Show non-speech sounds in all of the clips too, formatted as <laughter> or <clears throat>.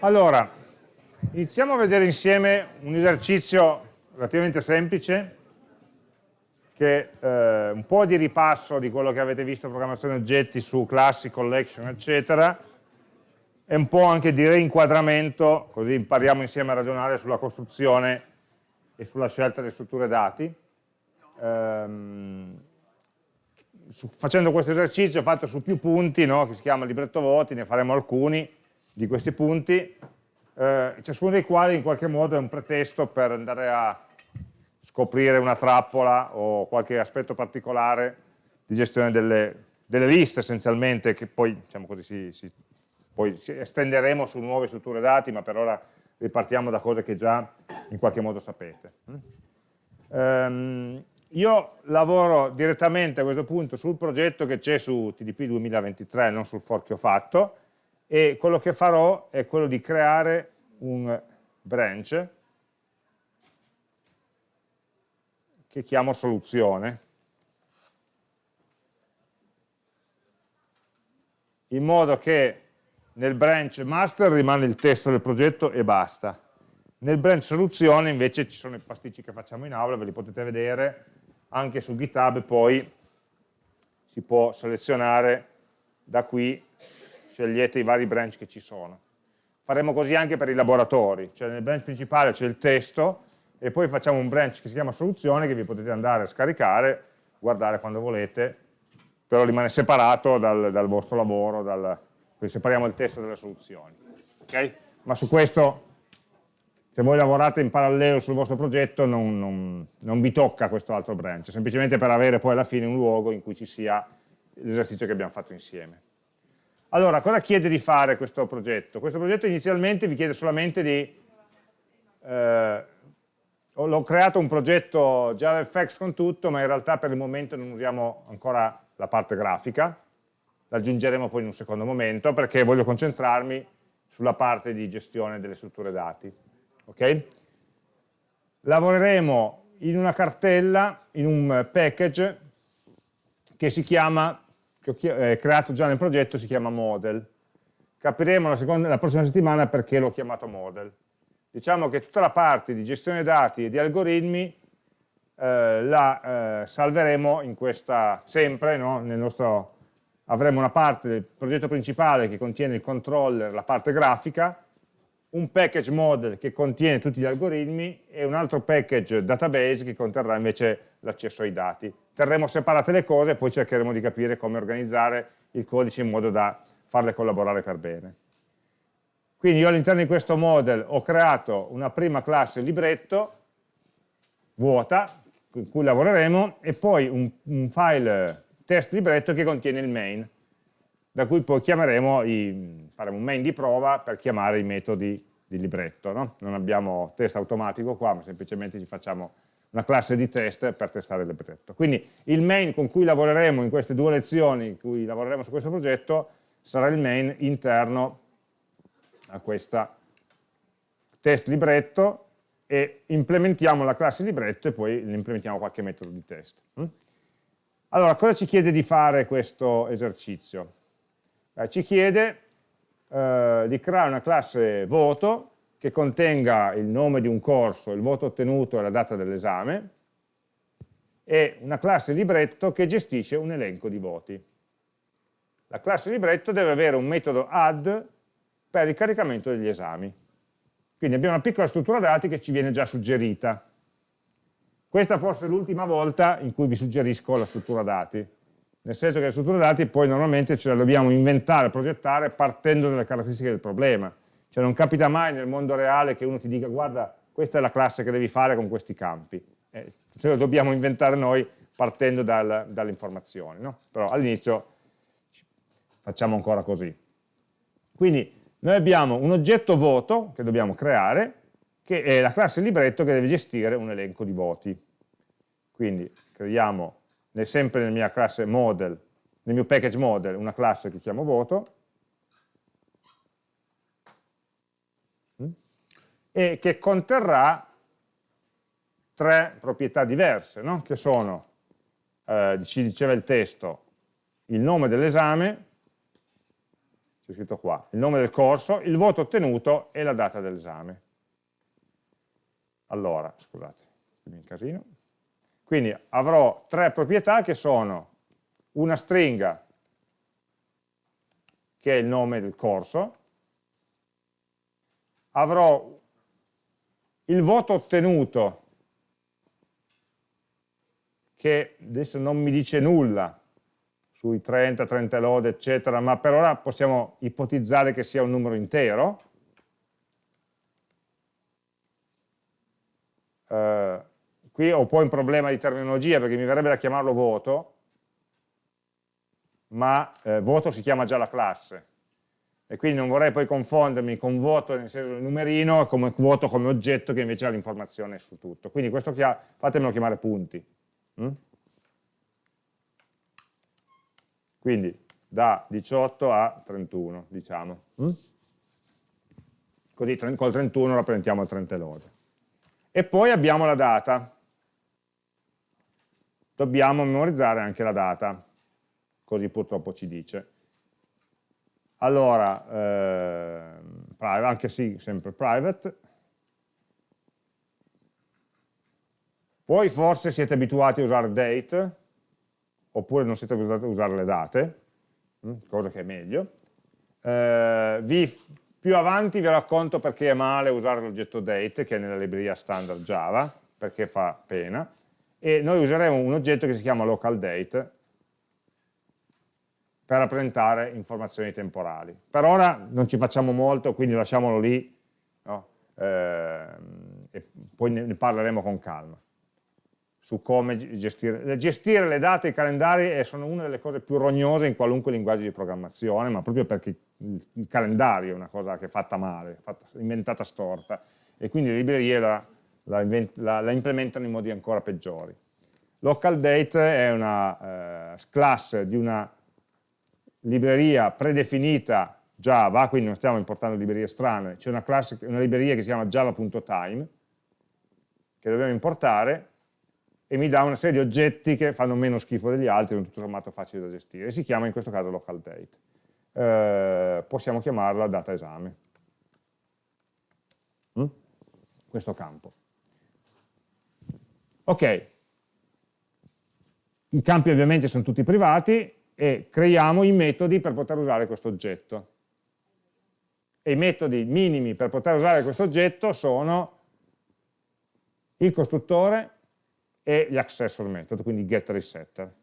Allora, iniziamo a vedere insieme un esercizio relativamente semplice che eh, un po' di ripasso di quello che avete visto programmazione oggetti su classi, collection, eccetera, e un po' anche di reinquadramento, così impariamo insieme a ragionare sulla costruzione e sulla scelta delle strutture dati. Ehm, su, facendo questo esercizio fatto su più punti, no, che si chiama libretto voti, ne faremo alcuni di questi punti, eh, ciascuno dei quali in qualche modo è un pretesto per andare a scoprire una trappola o qualche aspetto particolare di gestione delle, delle liste essenzialmente, che poi, diciamo così, si, si, poi si estenderemo su nuove strutture dati, ma per ora ripartiamo da cose che già in qualche modo sapete. Um, io lavoro direttamente a questo punto sul progetto che c'è su TDP 2023, non sul fork che ho fatto, e quello che farò è quello di creare un branch che chiamo soluzione, in modo che nel branch master rimane il testo del progetto e basta. Nel branch soluzione invece ci sono i pasticci che facciamo in aula, ve li potete vedere, anche su GitHub poi si può selezionare da qui, scegliete i vari branch che ci sono. Faremo così anche per i laboratori, cioè nel branch principale c'è il testo, e poi facciamo un branch che si chiama soluzione che vi potete andare a scaricare, guardare quando volete, però rimane separato dal, dal vostro lavoro, dal, quindi separiamo il testo dalle soluzioni. Okay? Ma su questo, se voi lavorate in parallelo sul vostro progetto, non, non, non vi tocca questo altro branch, semplicemente per avere poi alla fine un luogo in cui ci sia l'esercizio che abbiamo fatto insieme. Allora, cosa chiede di fare questo progetto? Questo progetto inizialmente vi chiede solamente di eh, l'ho creato un progetto JavaFX con tutto, ma in realtà per il momento non usiamo ancora la parte grafica, l'aggiungeremo poi in un secondo momento perché voglio concentrarmi sulla parte di gestione delle strutture dati. Okay? Lavoreremo in una cartella, in un package che si chiama, che ho eh, creato già nel progetto, si chiama model. Capiremo la, seconda, la prossima settimana perché l'ho chiamato model diciamo che tutta la parte di gestione dati e di algoritmi eh, la eh, salveremo in questa, sempre, no? Nostro, avremo una parte del progetto principale che contiene il controller, la parte grafica, un package model che contiene tutti gli algoritmi e un altro package database che conterrà invece l'accesso ai dati. Terremo separate le cose e poi cercheremo di capire come organizzare il codice in modo da farle collaborare per bene. Quindi io all'interno di questo model ho creato una prima classe libretto vuota, con cui lavoreremo, e poi un, un file test libretto che contiene il main, da cui poi chiameremo, i, faremo un main di prova per chiamare i metodi di libretto. No? Non abbiamo test automatico qua, ma semplicemente ci facciamo una classe di test per testare il libretto. Quindi il main con cui lavoreremo in queste due lezioni, in cui lavoreremo su questo progetto, sarà il main interno a questa test libretto e implementiamo la classe libretto e poi implementiamo qualche metodo di test. Mm? Allora, cosa ci chiede di fare questo esercizio? Eh, ci chiede eh, di creare una classe voto che contenga il nome di un corso, il voto ottenuto e la data dell'esame e una classe libretto che gestisce un elenco di voti. La classe libretto deve avere un metodo add per il caricamento degli esami. Quindi abbiamo una piccola struttura dati che ci viene già suggerita. Questa forse è l'ultima volta in cui vi suggerisco la struttura dati, nel senso che la struttura dati poi normalmente ce la dobbiamo inventare, progettare partendo dalle caratteristiche del problema. Cioè non capita mai nel mondo reale che uno ti dica guarda questa è la classe che devi fare con questi campi. Eh, ce lo dobbiamo inventare noi partendo dal, dalle informazioni, no? però all'inizio facciamo ancora così. Quindi noi abbiamo un oggetto voto che dobbiamo creare, che è la classe libretto che deve gestire un elenco di voti. Quindi creiamo sempre nella mia classe model, nel mio package model, una classe che chiamo voto, e che conterrà tre proprietà diverse, no? che sono, eh, ci diceva il testo, il nome dell'esame, c'è scritto qua, il nome del corso, il voto ottenuto e la data dell'esame. Allora, scusate, qui mi incasino. Quindi avrò tre proprietà che sono una stringa, che è il nome del corso, avrò il voto ottenuto, che adesso non mi dice nulla sui 30, 30 lode, eccetera, ma per ora possiamo ipotizzare che sia un numero intero. Uh, qui ho poi un problema di terminologia perché mi verrebbe da chiamarlo voto, ma eh, voto si chiama già la classe e quindi non vorrei poi confondermi con voto nel senso del numerino come vuoto come oggetto che invece ha l'informazione su tutto. Quindi questo fatemelo chiamare punti. Mm? Quindi da 18 a 31, diciamo. Mm? Così col 31 rappresentiamo il 30 lode. E poi abbiamo la data. Dobbiamo memorizzare anche la data così purtroppo ci dice. Allora, eh, anche sì, sempre private. Voi forse siete abituati a usare date, oppure non siete abituati a usare le date, hm, cosa che è meglio. Eh, vi, più avanti vi racconto perché è male usare l'oggetto date, che è nella libreria standard Java, perché fa pena, e noi useremo un oggetto che si chiama local date, per rappresentare informazioni temporali. Per ora non ci facciamo molto, quindi lasciamolo lì no? eh, e poi ne parleremo con calma su come gestire. Gestire le date e i calendari sono una delle cose più rognose in qualunque linguaggio di programmazione, ma proprio perché il calendario è una cosa che è fatta male, fatta, inventata storta, e quindi le librerie la, la, la, la implementano in modi ancora peggiori. Local date è una eh, classe di una libreria predefinita Java, quindi non stiamo importando librerie strane, c'è una, una, libreria che si chiama java.time, che dobbiamo importare, e mi dà una serie di oggetti che fanno meno schifo degli altri, sono tutto sommato facili da gestire, si chiama in questo caso local date. Eh, possiamo chiamarla data esame. Mm? Questo campo. Ok, i campi ovviamente sono tutti privati, e creiamo i metodi per poter usare questo oggetto. E i metodi minimi per poter usare questo oggetto sono il costruttore e gli accessor method, quindi getter e setter.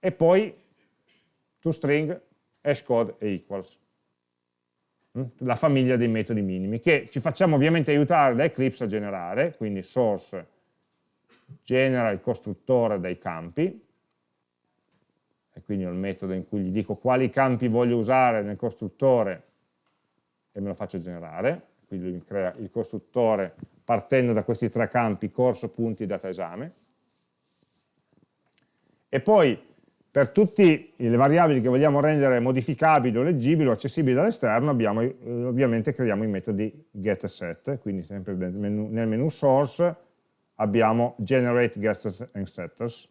E poi toString, hashcode e equals. Mm? La famiglia dei metodi minimi, che ci facciamo ovviamente aiutare da Eclipse a generare, quindi source genera il costruttore dai campi, e quindi ho il metodo in cui gli dico quali campi voglio usare nel costruttore e me lo faccio generare, quindi lui mi crea il costruttore partendo da questi tre campi, corso, punti, data esame. E poi per tutte le variabili che vogliamo rendere modificabili o leggibili o accessibili dall'esterno eh, ovviamente creiamo i metodi get e set, quindi sempre nel menu, nel menu source abbiamo generate getters and setters,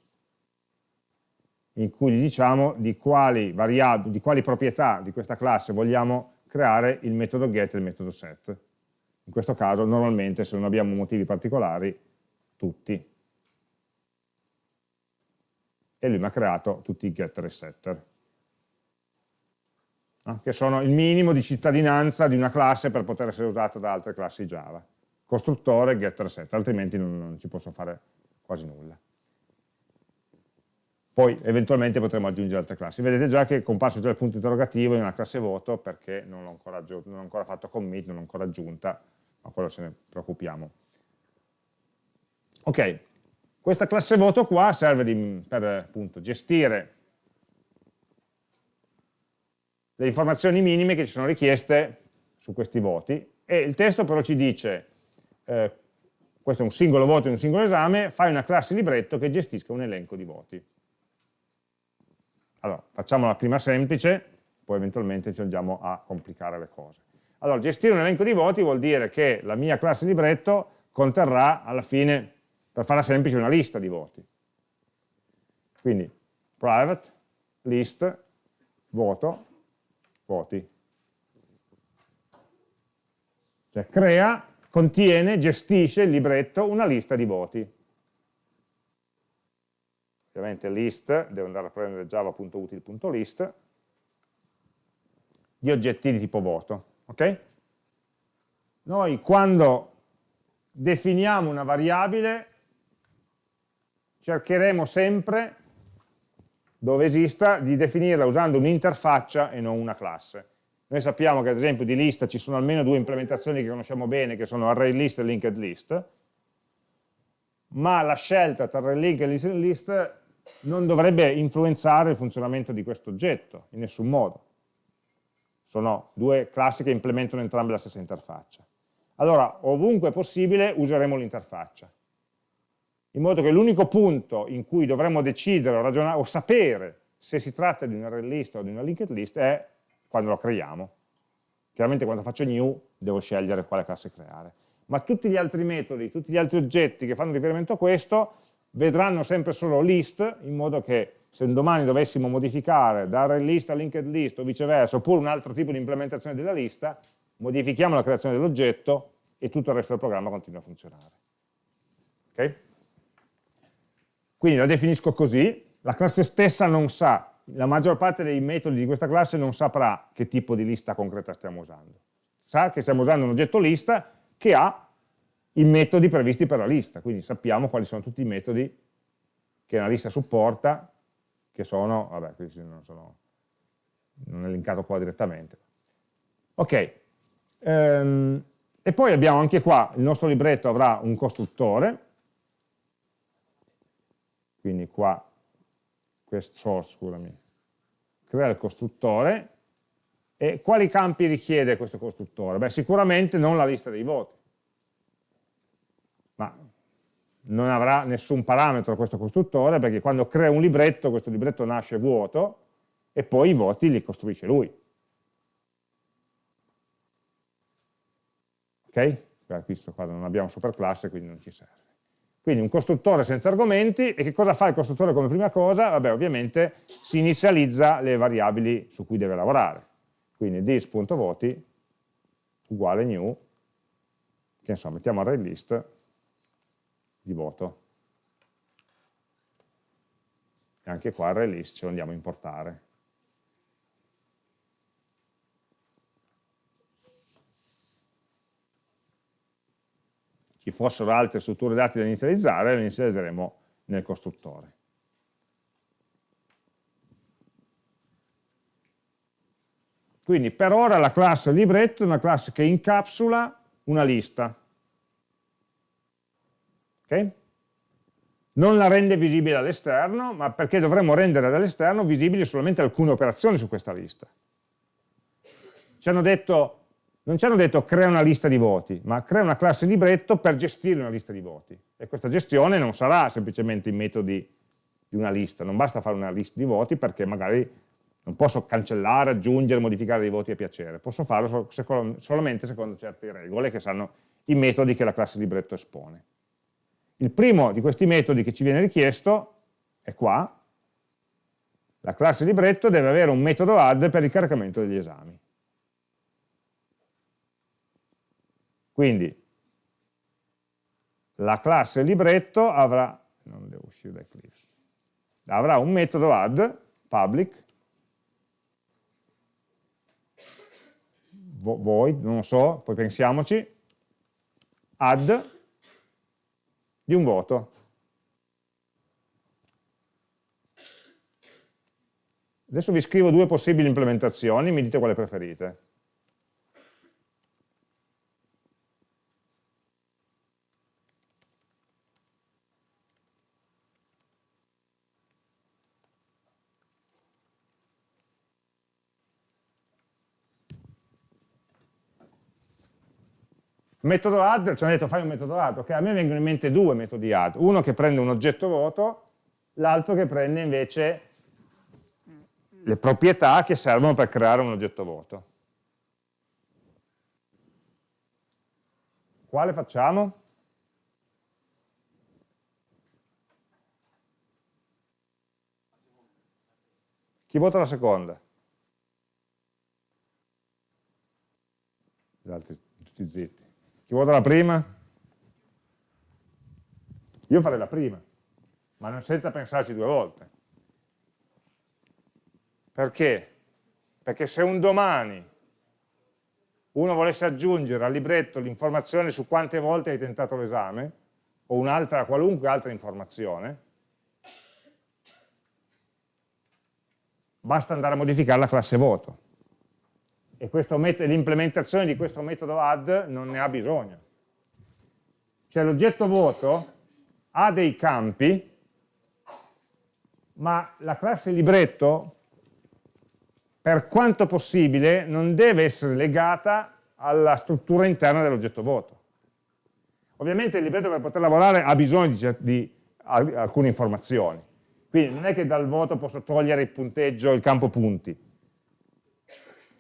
in cui gli diciamo di quali, di quali proprietà di questa classe vogliamo creare il metodo get e il metodo set. In questo caso normalmente se non abbiamo motivi particolari, tutti. E lui mi ha creato tutti i getter e setter, no? che sono il minimo di cittadinanza di una classe per poter essere usata da altre classi Java. Costruttore, getter setter, altrimenti non, non ci posso fare quasi nulla poi eventualmente potremo aggiungere altre classi. Vedete già che è comparso già il punto interrogativo in una classe voto perché non ho ancora, ancora fatto commit, non ho ancora aggiunta, ma quello ce ne preoccupiamo. Ok, questa classe voto qua serve di, per appunto, gestire le informazioni minime che ci sono richieste su questi voti e il testo però ci dice eh, questo è un singolo voto in un singolo esame, fai una classe libretto che gestisca un elenco di voti. Allora, facciamo la prima semplice, poi eventualmente ci andiamo a complicare le cose. Allora, gestire un elenco di voti vuol dire che la mia classe libretto conterrà alla fine, per farla semplice, una lista di voti. Quindi private, list, voto, voti. Cioè crea, contiene, gestisce il libretto una lista di voti. Ovviamente list, devo andare a prendere java.util.list, di oggetti di tipo voto. ok? Noi quando definiamo una variabile cercheremo sempre, dove esista, di definirla usando un'interfaccia e non una classe. Noi sappiamo che ad esempio di lista ci sono almeno due implementazioni che conosciamo bene, che sono array list e linked list, ma la scelta tra array link e linked list non dovrebbe influenzare il funzionamento di questo oggetto, in nessun modo. Sono due classi che implementano entrambe la stessa interfaccia. Allora, ovunque possibile, useremo l'interfaccia. In modo che l'unico punto in cui dovremmo decidere o ragionare o sapere se si tratta di un array list o di una linked list è quando lo creiamo. Chiaramente quando faccio new devo scegliere quale classe creare. Ma tutti gli altri metodi, tutti gli altri oggetti che fanno riferimento a questo vedranno sempre solo list, in modo che se un domani dovessimo modificare da array list a linked list o viceversa, oppure un altro tipo di implementazione della lista, modifichiamo la creazione dell'oggetto e tutto il resto del programma continua a funzionare. Okay? Quindi la definisco così, la classe stessa non sa, la maggior parte dei metodi di questa classe non saprà che tipo di lista concreta stiamo usando. Sa che stiamo usando un oggetto lista che ha i metodi previsti per la lista, quindi sappiamo quali sono tutti i metodi che una lista supporta, che sono, vabbè, questi non sono non è linkato qua direttamente. Ok, ehm, e poi abbiamo anche qua, il nostro libretto avrà un costruttore, quindi qua, quest source, scusami, crea il costruttore, e quali campi richiede questo costruttore? Beh, sicuramente non la lista dei voti, ma non avrà nessun parametro questo costruttore perché quando crea un libretto, questo libretto nasce vuoto e poi i voti li costruisce lui. Ok? Questo qua non abbiamo superclasse, quindi non ci serve. Quindi un costruttore senza argomenti, e che cosa fa il costruttore come prima cosa? Vabbè, ovviamente si inizializza le variabili su cui deve lavorare. Quindi this.voti uguale new, che insomma mettiamo array list, di voto. E anche qua array list ce lo andiamo a importare. Ci fossero altre strutture dati da inizializzare, le inizializzeremo nel costruttore. Quindi per ora la classe libretto è una classe che incapsula una lista. Okay? Non la rende visibile all'esterno, ma perché dovremmo rendere dall'esterno visibili solamente alcune operazioni su questa lista. Ci hanno detto, non ci hanno detto crea una lista di voti, ma crea una classe libretto per gestire una lista di voti. E questa gestione non sarà semplicemente i metodi di una lista, non basta fare una lista di voti perché magari non posso cancellare, aggiungere, modificare dei voti a piacere, posso farlo solamente secondo certe regole che sanno i metodi che la classe libretto espone. Il primo di questi metodi che ci viene richiesto è qua, la classe libretto deve avere un metodo add per il caricamento degli esami. Quindi la classe libretto avrà, non devo uscire da Eclipse, avrà un metodo add, public, void, non lo so, poi pensiamoci, add di un voto. Adesso vi scrivo due possibili implementazioni, mi dite quale preferite. Metodo add, ci hanno detto fai un metodo add, ok? A me vengono in mente due metodi add, uno che prende un oggetto vuoto, l'altro che prende invece le proprietà che servono per creare un oggetto vuoto. Quale facciamo? Chi vota la seconda? gli altri tutti zitti. Chi vota la prima? Io farei la prima, ma non senza pensarci due volte. Perché? Perché se un domani uno volesse aggiungere al libretto l'informazione su quante volte hai tentato l'esame, o un'altra, qualunque altra informazione, basta andare a modificare la classe voto. E l'implementazione di questo metodo add non ne ha bisogno. Cioè l'oggetto voto ha dei campi, ma la classe libretto, per quanto possibile, non deve essere legata alla struttura interna dell'oggetto voto. Ovviamente il libretto per poter lavorare ha bisogno di, di alcune informazioni, quindi non è che dal voto posso togliere il punteggio, il campo punti,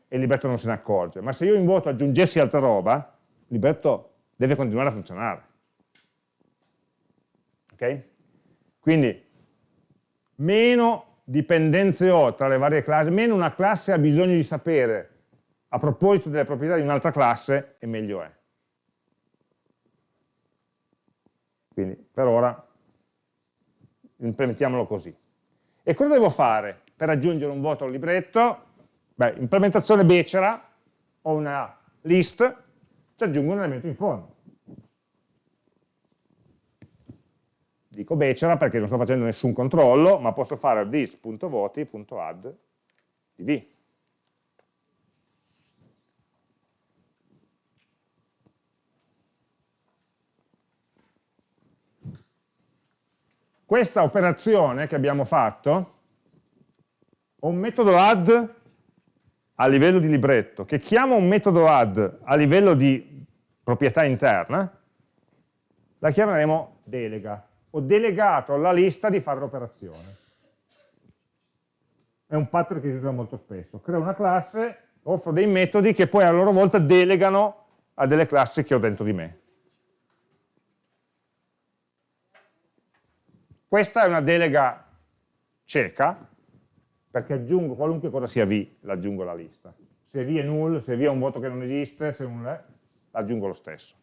e il libretto non se ne accorge, ma se io in voto aggiungessi altra roba, il libretto deve continuare a funzionare. Ok? Quindi meno dipendenze ho tra le varie classi, meno una classe ha bisogno di sapere a proposito delle proprietà di un'altra classe, e meglio è. Quindi per ora implementiamolo così. E cosa devo fare per aggiungere un voto al libretto? Beh, implementazione becera, ho una list, ci aggiungo un elemento in fondo. Dico becera perché non sto facendo nessun controllo, ma posso fare this.voti.add di v. questa operazione che abbiamo fatto, ho un metodo add a livello di libretto, che chiama un metodo add a livello di proprietà interna, la chiameremo delega. Ho delegato alla lista di fare l'operazione. È un pattern che si usa molto spesso. Creo una classe, offro dei metodi che poi a loro volta delegano a delle classi che ho dentro di me. Questa è una delega cieca, perché aggiungo qualunque cosa sia V, l'aggiungo alla lista. Se V è null, se V è un voto che non esiste, se null è, l'aggiungo lo stesso.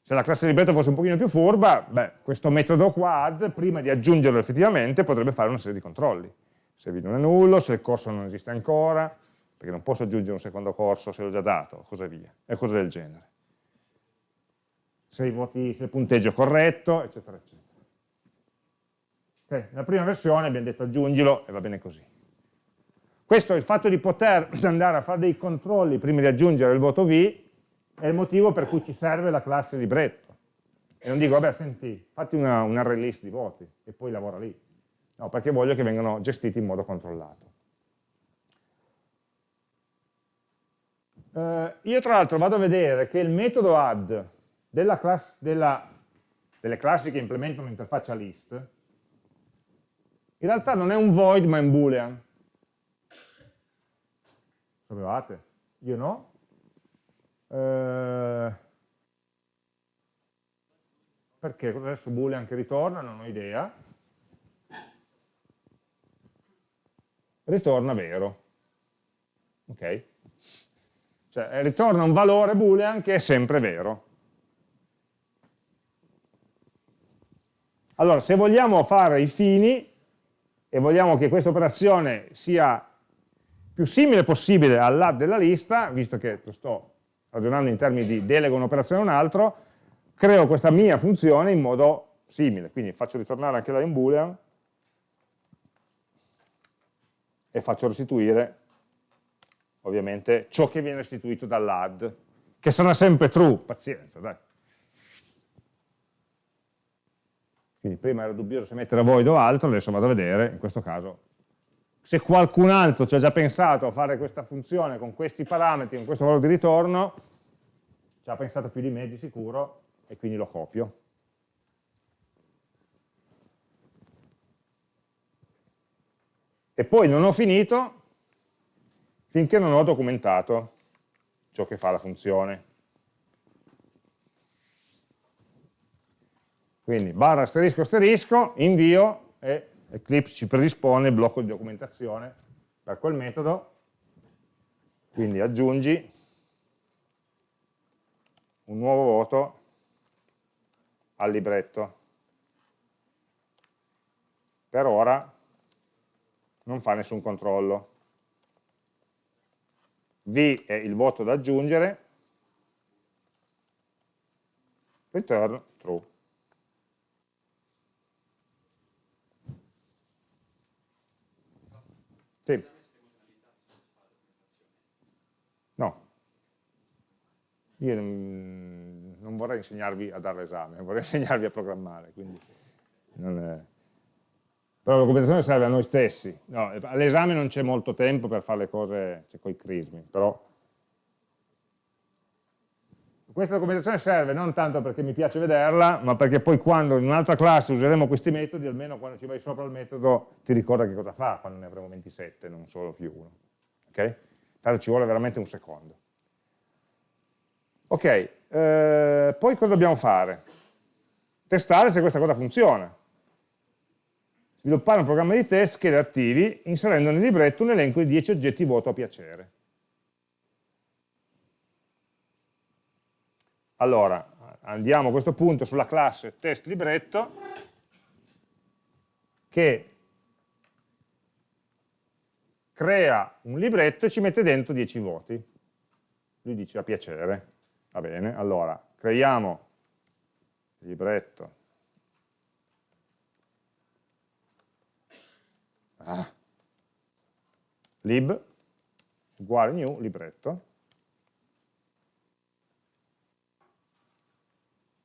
Se la classe libretto fosse un pochino più furba, beh, questo metodo qua add, prima di aggiungerlo effettivamente, potrebbe fare una serie di controlli. Se V non è nullo, se il corso non esiste ancora, perché non posso aggiungere un secondo corso se l'ho già dato, così via, e cose del genere. Se, voti, se il punteggio è corretto, eccetera, eccetera. Okay? Nella prima versione abbiamo detto aggiungilo e va bene così. Questo è il fatto di poter <clears throat> andare a fare dei controlli prima di aggiungere il voto V, è il motivo per cui ci serve la classe libretto. E non dico, vabbè, senti, fatti una, un array list di voti e poi lavora lì. No, perché voglio che vengano gestiti in modo controllato. Uh, io tra l'altro vado a vedere che il metodo add della class, della, delle classi che implementano l'interfaccia list in realtà non è un void ma è un boolean. Sapevate? Io no. Eh, perché adesso boolean che ritorna? Non ho idea. Ritorna vero. Ok? Cioè eh, ritorna un valore boolean che è sempre vero. Allora, se vogliamo fare i fini, e vogliamo che questa operazione sia più simile possibile all'add della lista, visto che lo sto ragionando in termini di delego un'operazione a un altro, creo questa mia funzione in modo simile, quindi faccio ritornare anche lei un boolean e faccio restituire ovviamente ciò che viene restituito dall'add, che sarà sempre true, pazienza, dai. Quindi prima ero dubbioso se mettere void o altro, adesso vado a vedere, in questo caso, se qualcun altro ci ha già pensato a fare questa funzione con questi parametri, con questo valore di ritorno, ci ha pensato più di me di sicuro, e quindi lo copio. E poi non ho finito finché non ho documentato ciò che fa la funzione. Quindi barra asterisco asterisco, invio e Eclipse ci predispone il blocco di documentazione per quel metodo, quindi aggiungi un nuovo voto al libretto. Per ora non fa nessun controllo. V è il voto da aggiungere, return true. Sì. No. Io non, vorrei insegnarvi a dare l'esame, vorrei <laughs> insegnarvi a programmare, quindi non è... Però la documentazione serve a noi stessi. No, all'esame non c'è molto tempo per fare le cose cioè, con i crismi, però questa documentazione serve non tanto perché mi piace vederla, ma perché poi quando in un'altra classe useremo questi metodi, almeno quando ci vai sopra il metodo ti ricorda che cosa fa quando ne avremo 27, non solo più uno. Ok? Tanto ci vuole veramente un secondo. Ok, eh, poi cosa dobbiamo fare? Testare se questa cosa funziona sviluppare un programma di test che li attivi inserendo nel libretto un elenco di 10 oggetti voto a piacere. Allora, andiamo a questo punto sulla classe test libretto che crea un libretto e ci mette dentro 10 voti. Lui dice a piacere, va bene, allora creiamo libretto ah. lib uguale new libretto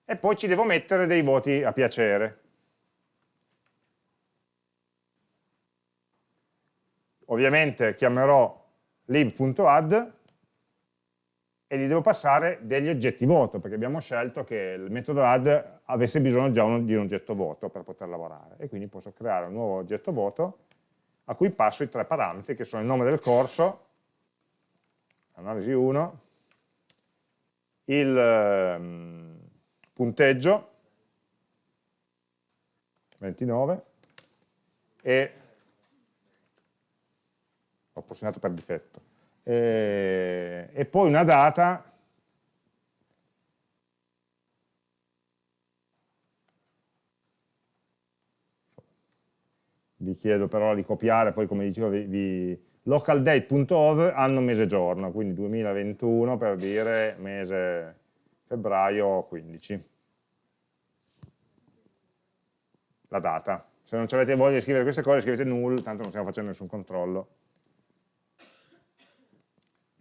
e poi ci devo mettere dei voti a piacere. Ovviamente chiamerò lib.add e gli devo passare degli oggetti voto, perché abbiamo scelto che il metodo add avesse bisogno già di un oggetto voto per poter lavorare. E quindi posso creare un nuovo oggetto voto a cui passo i tre parametri che sono il nome del corso, analisi 1, il um, punteggio, 29, e ho posizionato per difetto, e, e poi una data vi chiedo però di copiare, poi come dicevo, vi, vi localdate.ov anno, mese, giorno, quindi 2021 per dire mese febbraio 15. La data. Se non avete voglia di scrivere queste cose scrivete null, tanto non stiamo facendo nessun controllo.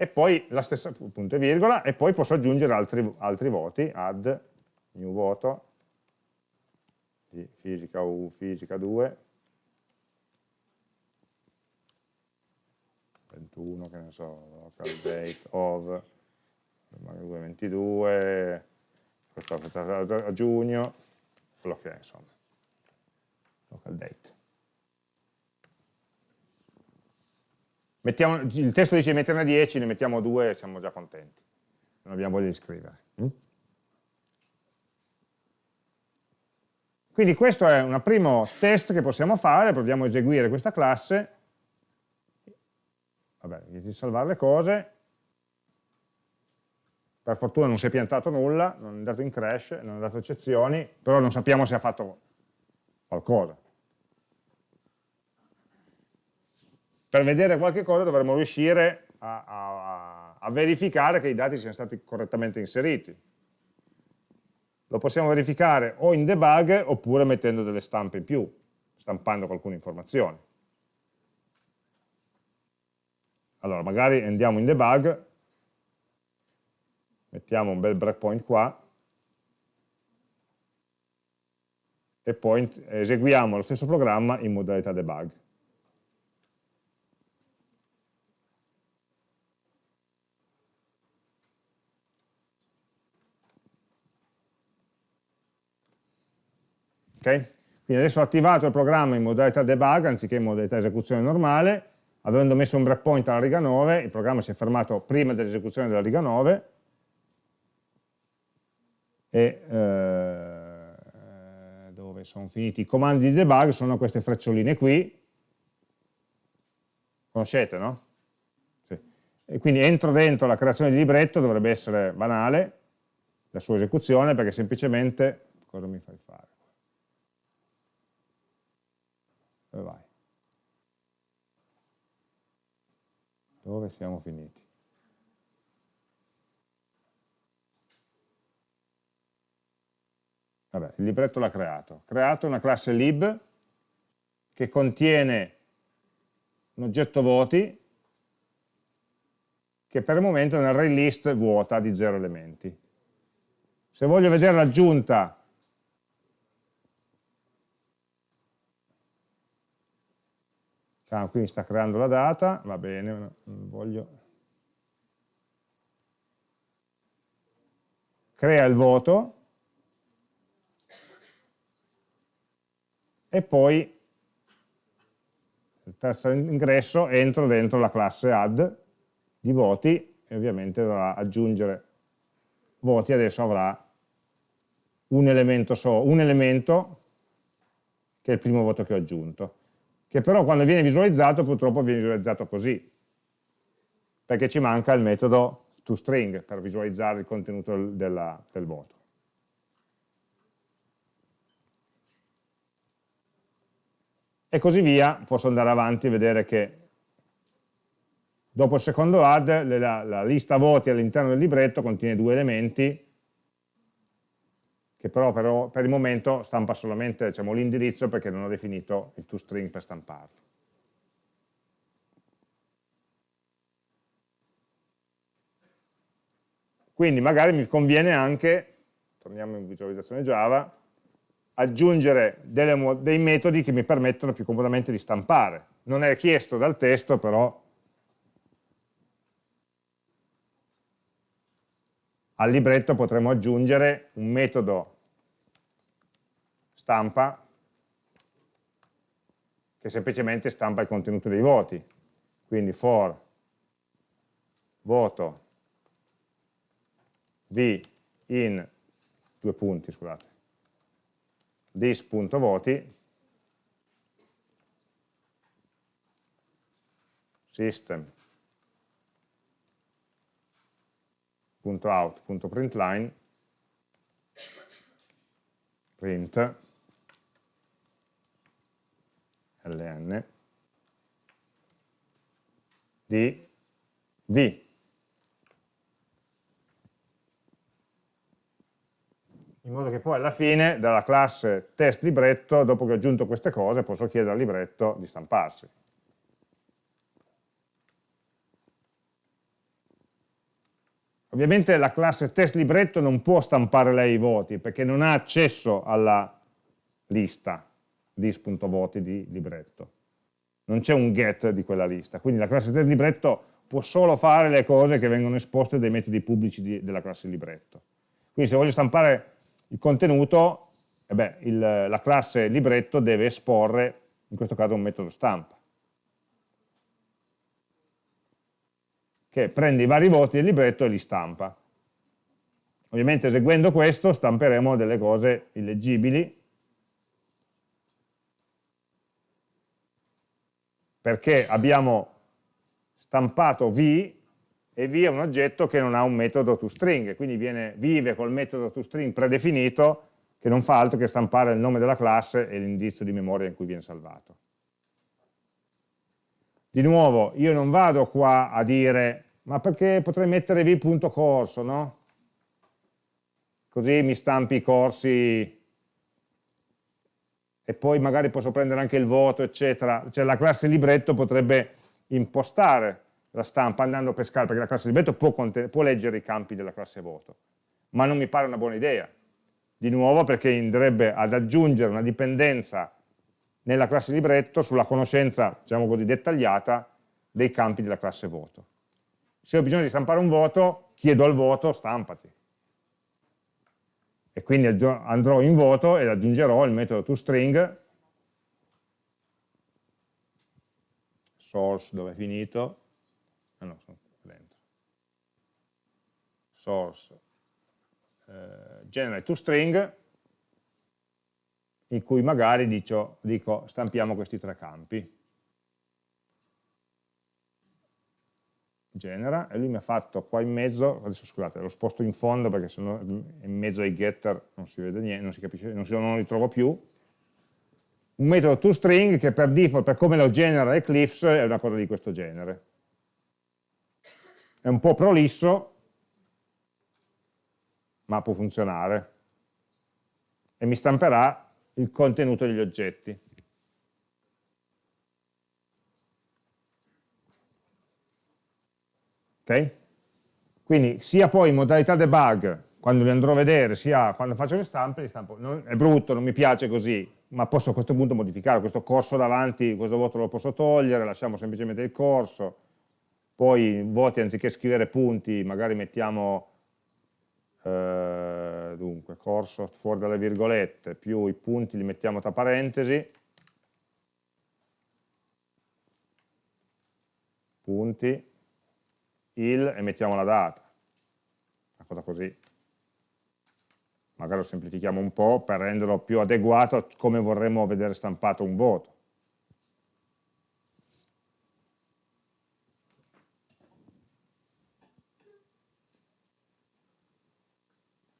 E poi la stessa punto e virgola, e poi posso aggiungere altri, altri voti, add, new voto, di fisica U, fisica 2, 21, che ne so, local date of 22, questo a giugno, quello che è insomma, local date. Mettiamo, il testo dice metterne 10, ne mettiamo 2 e siamo già contenti, non abbiamo voglia di scrivere. Mm? Quindi questo è un primo test che possiamo fare, proviamo a eseguire questa classe vabbè, di salvare le cose, per fortuna non si è piantato nulla, non è andato in crash, non è dato eccezioni, però non sappiamo se ha fatto qualcosa. Per vedere qualche cosa dovremmo riuscire a, a, a verificare che i dati siano stati correttamente inseriti. Lo possiamo verificare o in debug oppure mettendo delle stampe in più, stampando qualcuna informazione. Allora, magari andiamo in debug, mettiamo un bel breakpoint qua, e poi eseguiamo lo stesso programma in modalità debug. Ok? Quindi adesso ho attivato il programma in modalità debug anziché in modalità esecuzione normale, avendo messo un breakpoint alla riga 9, il programma si è fermato prima dell'esecuzione della riga 9 e eh, dove sono finiti i comandi di debug sono queste freccioline qui, conoscete no? Sì. E quindi entro dentro la creazione di libretto, dovrebbe essere banale, la sua esecuzione perché semplicemente, cosa mi fai fare? Dove vai? Dove siamo finiti? Vabbè, il libretto l'ha creato. Creato una classe lib che contiene un oggetto voti che per il momento è un array list vuota di 0 elementi. Se voglio vedere l'aggiunta ah, quindi sta creando la data, va bene, voglio... crea il voto. E poi il terzo ingresso entro dentro la classe add di voti e ovviamente dovrà aggiungere. Voti, adesso avrà un elemento, so, un elemento che è il primo voto che ho aggiunto, che però quando viene visualizzato purtroppo viene visualizzato così, perché ci manca il metodo toString per visualizzare il contenuto della, del voto. E così via, posso andare avanti e vedere che dopo il secondo add la, la lista voti all'interno del libretto contiene due elementi che però, però per il momento stampa solamente diciamo, l'indirizzo perché non ho definito il toString per stamparlo. Quindi magari mi conviene anche, torniamo in visualizzazione Java, aggiungere delle, dei metodi che mi permettono più comodamente di stampare. Non è chiesto dal testo, però al libretto potremo aggiungere un metodo stampa che semplicemente stampa il contenuto dei voti. Quindi for voto v in due punti, scusate, this.voti system .out.println print ln di v. In modo che poi alla fine dalla classe test libretto dopo che ho aggiunto queste cose posso chiedere al libretto di stamparsi Ovviamente la classe test libretto non può stampare lei i voti perché non ha accesso alla lista dis.voti di libretto. Non c'è un get di quella lista, quindi la classe test libretto può solo fare le cose che vengono esposte dai metodi pubblici di, della classe libretto. Quindi se voglio stampare il contenuto, eh beh, il, la classe libretto deve esporre, in questo caso, un metodo stampa. Che prende i vari voti del libretto e li stampa. Ovviamente eseguendo questo stamperemo delle cose illeggibili, perché abbiamo stampato v e v è un oggetto che non ha un metodo toString, quindi viene, vive col metodo toString predefinito che non fa altro che stampare il nome della classe e l'indirizzo di memoria in cui viene salvato. Di nuovo, io non vado qua a dire, ma perché potrei mettere v.corso, no? Così mi stampi i corsi e poi magari posso prendere anche il voto, eccetera. Cioè la classe libretto potrebbe impostare la stampa andando a pescare, perché la classe libretto può, può leggere i campi della classe voto, ma non mi pare una buona idea. Di nuovo perché andrebbe ad aggiungere una dipendenza nella classe libretto sulla conoscenza, diciamo così, dettagliata dei campi della classe voto. Se ho bisogno di stampare un voto, chiedo al voto stampati. E quindi andrò in voto ed aggiungerò il metodo toString, source dove è finito, ah no, sono dentro, source, eh, generate toString, in cui magari dico, dico stampiamo questi tre campi. genera, e lui mi ha fatto qua in mezzo, adesso scusate, lo sposto in fondo perché sennò in mezzo ai getter non si vede niente, non si capisce, non, si, non lo ritrovo più, un metodo toString che per default, per come lo genera Eclipse, è una cosa di questo genere. È un po' prolisso, ma può funzionare. E mi stamperà il contenuto degli oggetti. Ok? Quindi sia poi in modalità debug, quando li andrò a vedere, sia quando faccio le stampe, li stampo. Non, è brutto, non mi piace così, ma posso a questo punto modificare. Questo corso davanti, questo voto lo posso togliere, lasciamo semplicemente il corso, poi voti anziché scrivere punti, magari mettiamo eh, dunque, corso fuori dalle virgolette, più i punti li mettiamo tra parentesi, punti, il e mettiamo la data, una cosa così. Magari lo semplifichiamo un po' per renderlo più adeguato a come vorremmo vedere stampato un voto.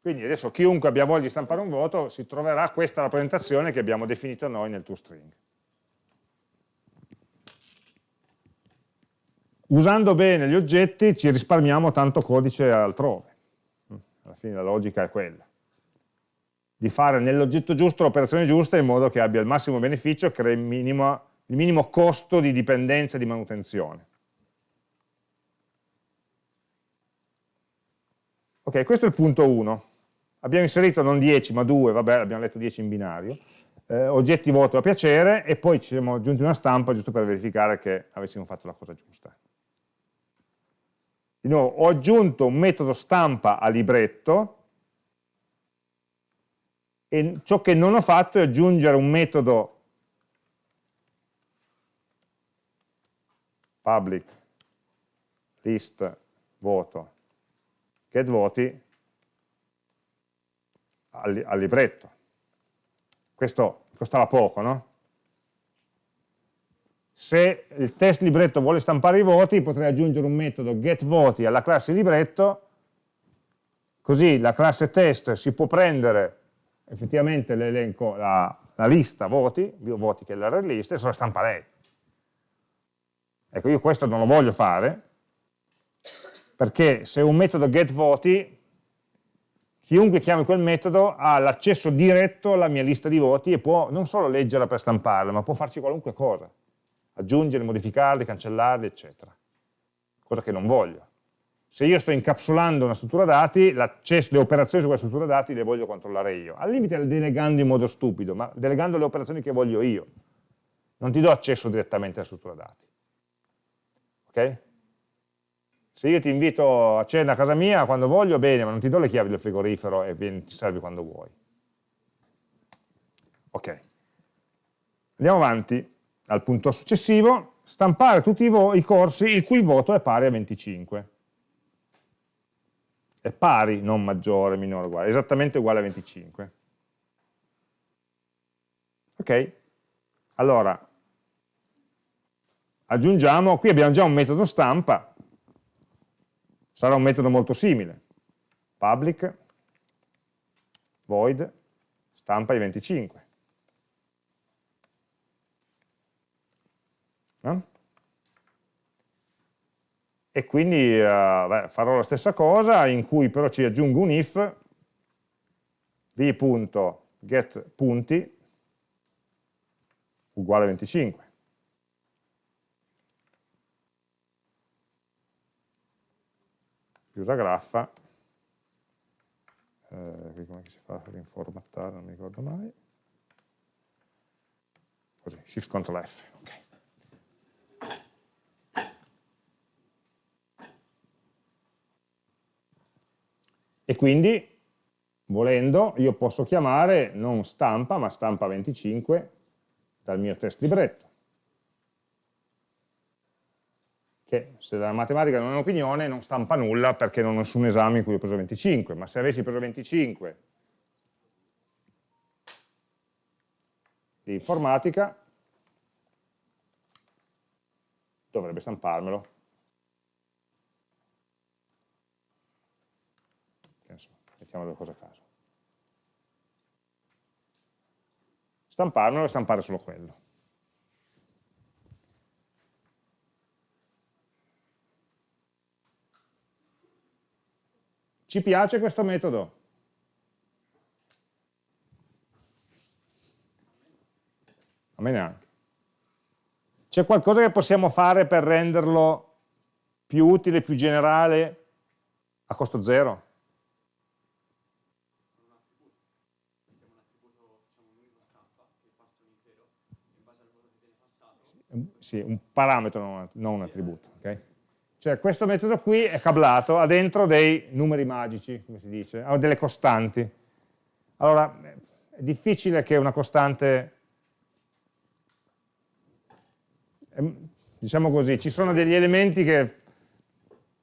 Quindi adesso chiunque abbia voglia di stampare un voto si troverà questa rappresentazione che abbiamo definito noi nel toString. Usando bene gli oggetti ci risparmiamo tanto codice altrove. Alla fine la logica è quella. Di fare nell'oggetto giusto l'operazione giusta in modo che abbia il massimo beneficio e crei il minimo, il minimo costo di dipendenza e di manutenzione. Ok, questo è il punto 1. Abbiamo inserito non 10 ma 2, vabbè abbiamo letto 10 in binario, eh, oggetti voto a piacere e poi ci siamo aggiunti una stampa giusto per verificare che avessimo fatto la cosa giusta. Di nuovo, ho aggiunto un metodo stampa a libretto e ciò che non ho fatto è aggiungere un metodo public list voto get voti al, al libretto. Questo costava poco, no? Se il test libretto vuole stampare i voti, potrei aggiungere un metodo getVoti alla classe libretto, così la classe test si può prendere effettivamente l'elenco, la, la, lista voti, voti che è l'array list, e se la stampa lei. Ecco, io questo non lo voglio fare, perché se un metodo getVoti chiunque chiami quel metodo ha l'accesso diretto alla mia lista di voti e può non solo leggerla per stamparla, ma può farci qualunque cosa, aggiungere, modificarli, cancellarli, eccetera. Cosa che non voglio. Se io sto incapsulando una struttura dati, le operazioni su quella struttura dati le voglio controllare io. Al limite le delegando in modo stupido, ma delegando le operazioni che voglio io. Non ti do accesso direttamente alla struttura dati. Ok? Se io ti invito a cena a casa mia quando voglio, bene, ma non ti do le chiavi del frigorifero e vieni, ti servi quando vuoi. Ok. Andiamo avanti al punto successivo, stampare tutti i, i corsi il cui voto è pari a 25. È pari, non maggiore, minore, uguale, esattamente uguale a 25. Ok? Allora, aggiungiamo, qui abbiamo già un metodo stampa, sarà un metodo molto simile. Public, void, stampa i 25. No? E quindi uh, beh, farò la stessa cosa, in cui però ci aggiungo un if, v.getPunti uguale a 25. Chiusa graffa, eh, come si fa a rinformattare, non mi ricordo mai, così, Shift Ctrl F, ok. E quindi, volendo, io posso chiamare non stampa, ma stampa 25 dal mio test libretto. che se la matematica non è un'opinione non stampa nulla perché non ho nessun esame in cui ho preso 25, ma se avessi preso 25 di informatica dovrebbe stamparmelo. Mettiamo due cose a caso. Stamparmelo e stampare solo quello. Ci piace questo metodo? A me neanche. C'è qualcosa che possiamo fare per renderlo più utile, più generale, a costo zero? Sì, un parametro, non un attributo. Okay? Cioè questo metodo qui è cablato, ha dentro dei numeri magici, come si dice, ha delle costanti. Allora, è difficile che una costante, ehm, diciamo così, ci sono degli elementi che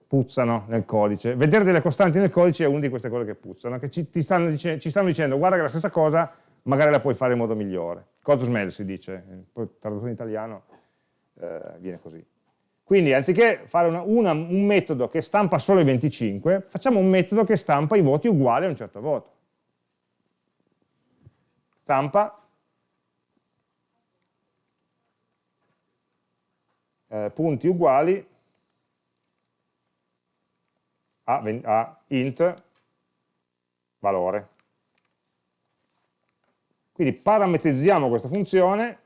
puzzano nel codice. Vedere delle costanti nel codice è una di queste cose che puzzano, che ci, stanno, dice, ci stanno dicendo guarda che la stessa cosa magari la puoi fare in modo migliore. Cosmel si dice, poi tradotto in italiano eh, viene così. Quindi anziché fare una, una, un metodo che stampa solo i 25, facciamo un metodo che stampa i voti uguali a un certo voto. Stampa eh, punti uguali a, a int valore. Quindi parametrizziamo questa funzione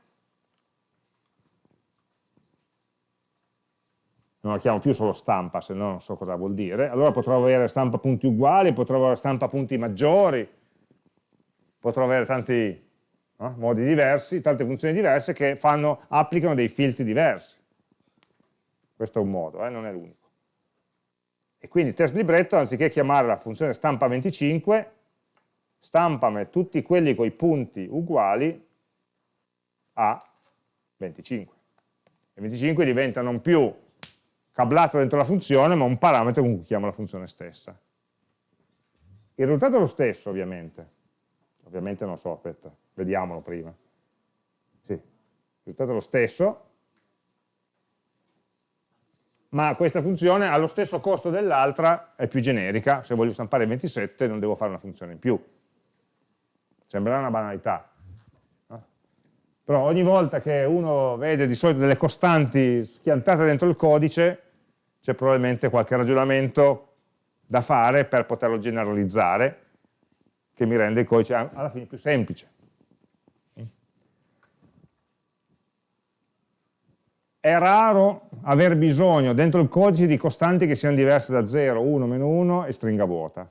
non la chiamo più solo stampa, se no non so cosa vuol dire, allora potrò avere stampa punti uguali, potrò avere stampa punti maggiori, potrò avere tanti no, modi diversi, tante funzioni diverse che fanno, applicano dei filtri diversi. Questo è un modo, eh, non è l'unico. E quindi test libretto, anziché chiamare la funzione stampa 25, stampami tutti quelli con i punti uguali a 25. E 25 diventa non più cablato dentro la funzione, ma un parametro con cui chiamo la funzione stessa. Il risultato è lo stesso, ovviamente. Ovviamente non so, aspetta, vediamolo prima. Sì, il risultato è lo stesso, ma questa funzione ha lo stesso costo dell'altra, è più generica, se voglio stampare 27 non devo fare una funzione in più. Sembrerà una banalità. Però ogni volta che uno vede di solito delle costanti schiantate dentro il codice, c'è probabilmente qualche ragionamento da fare per poterlo generalizzare, che mi rende il codice alla fine più semplice. È raro aver bisogno dentro il codice di costanti che siano diverse da 0, 1, meno 1 e stringa vuota.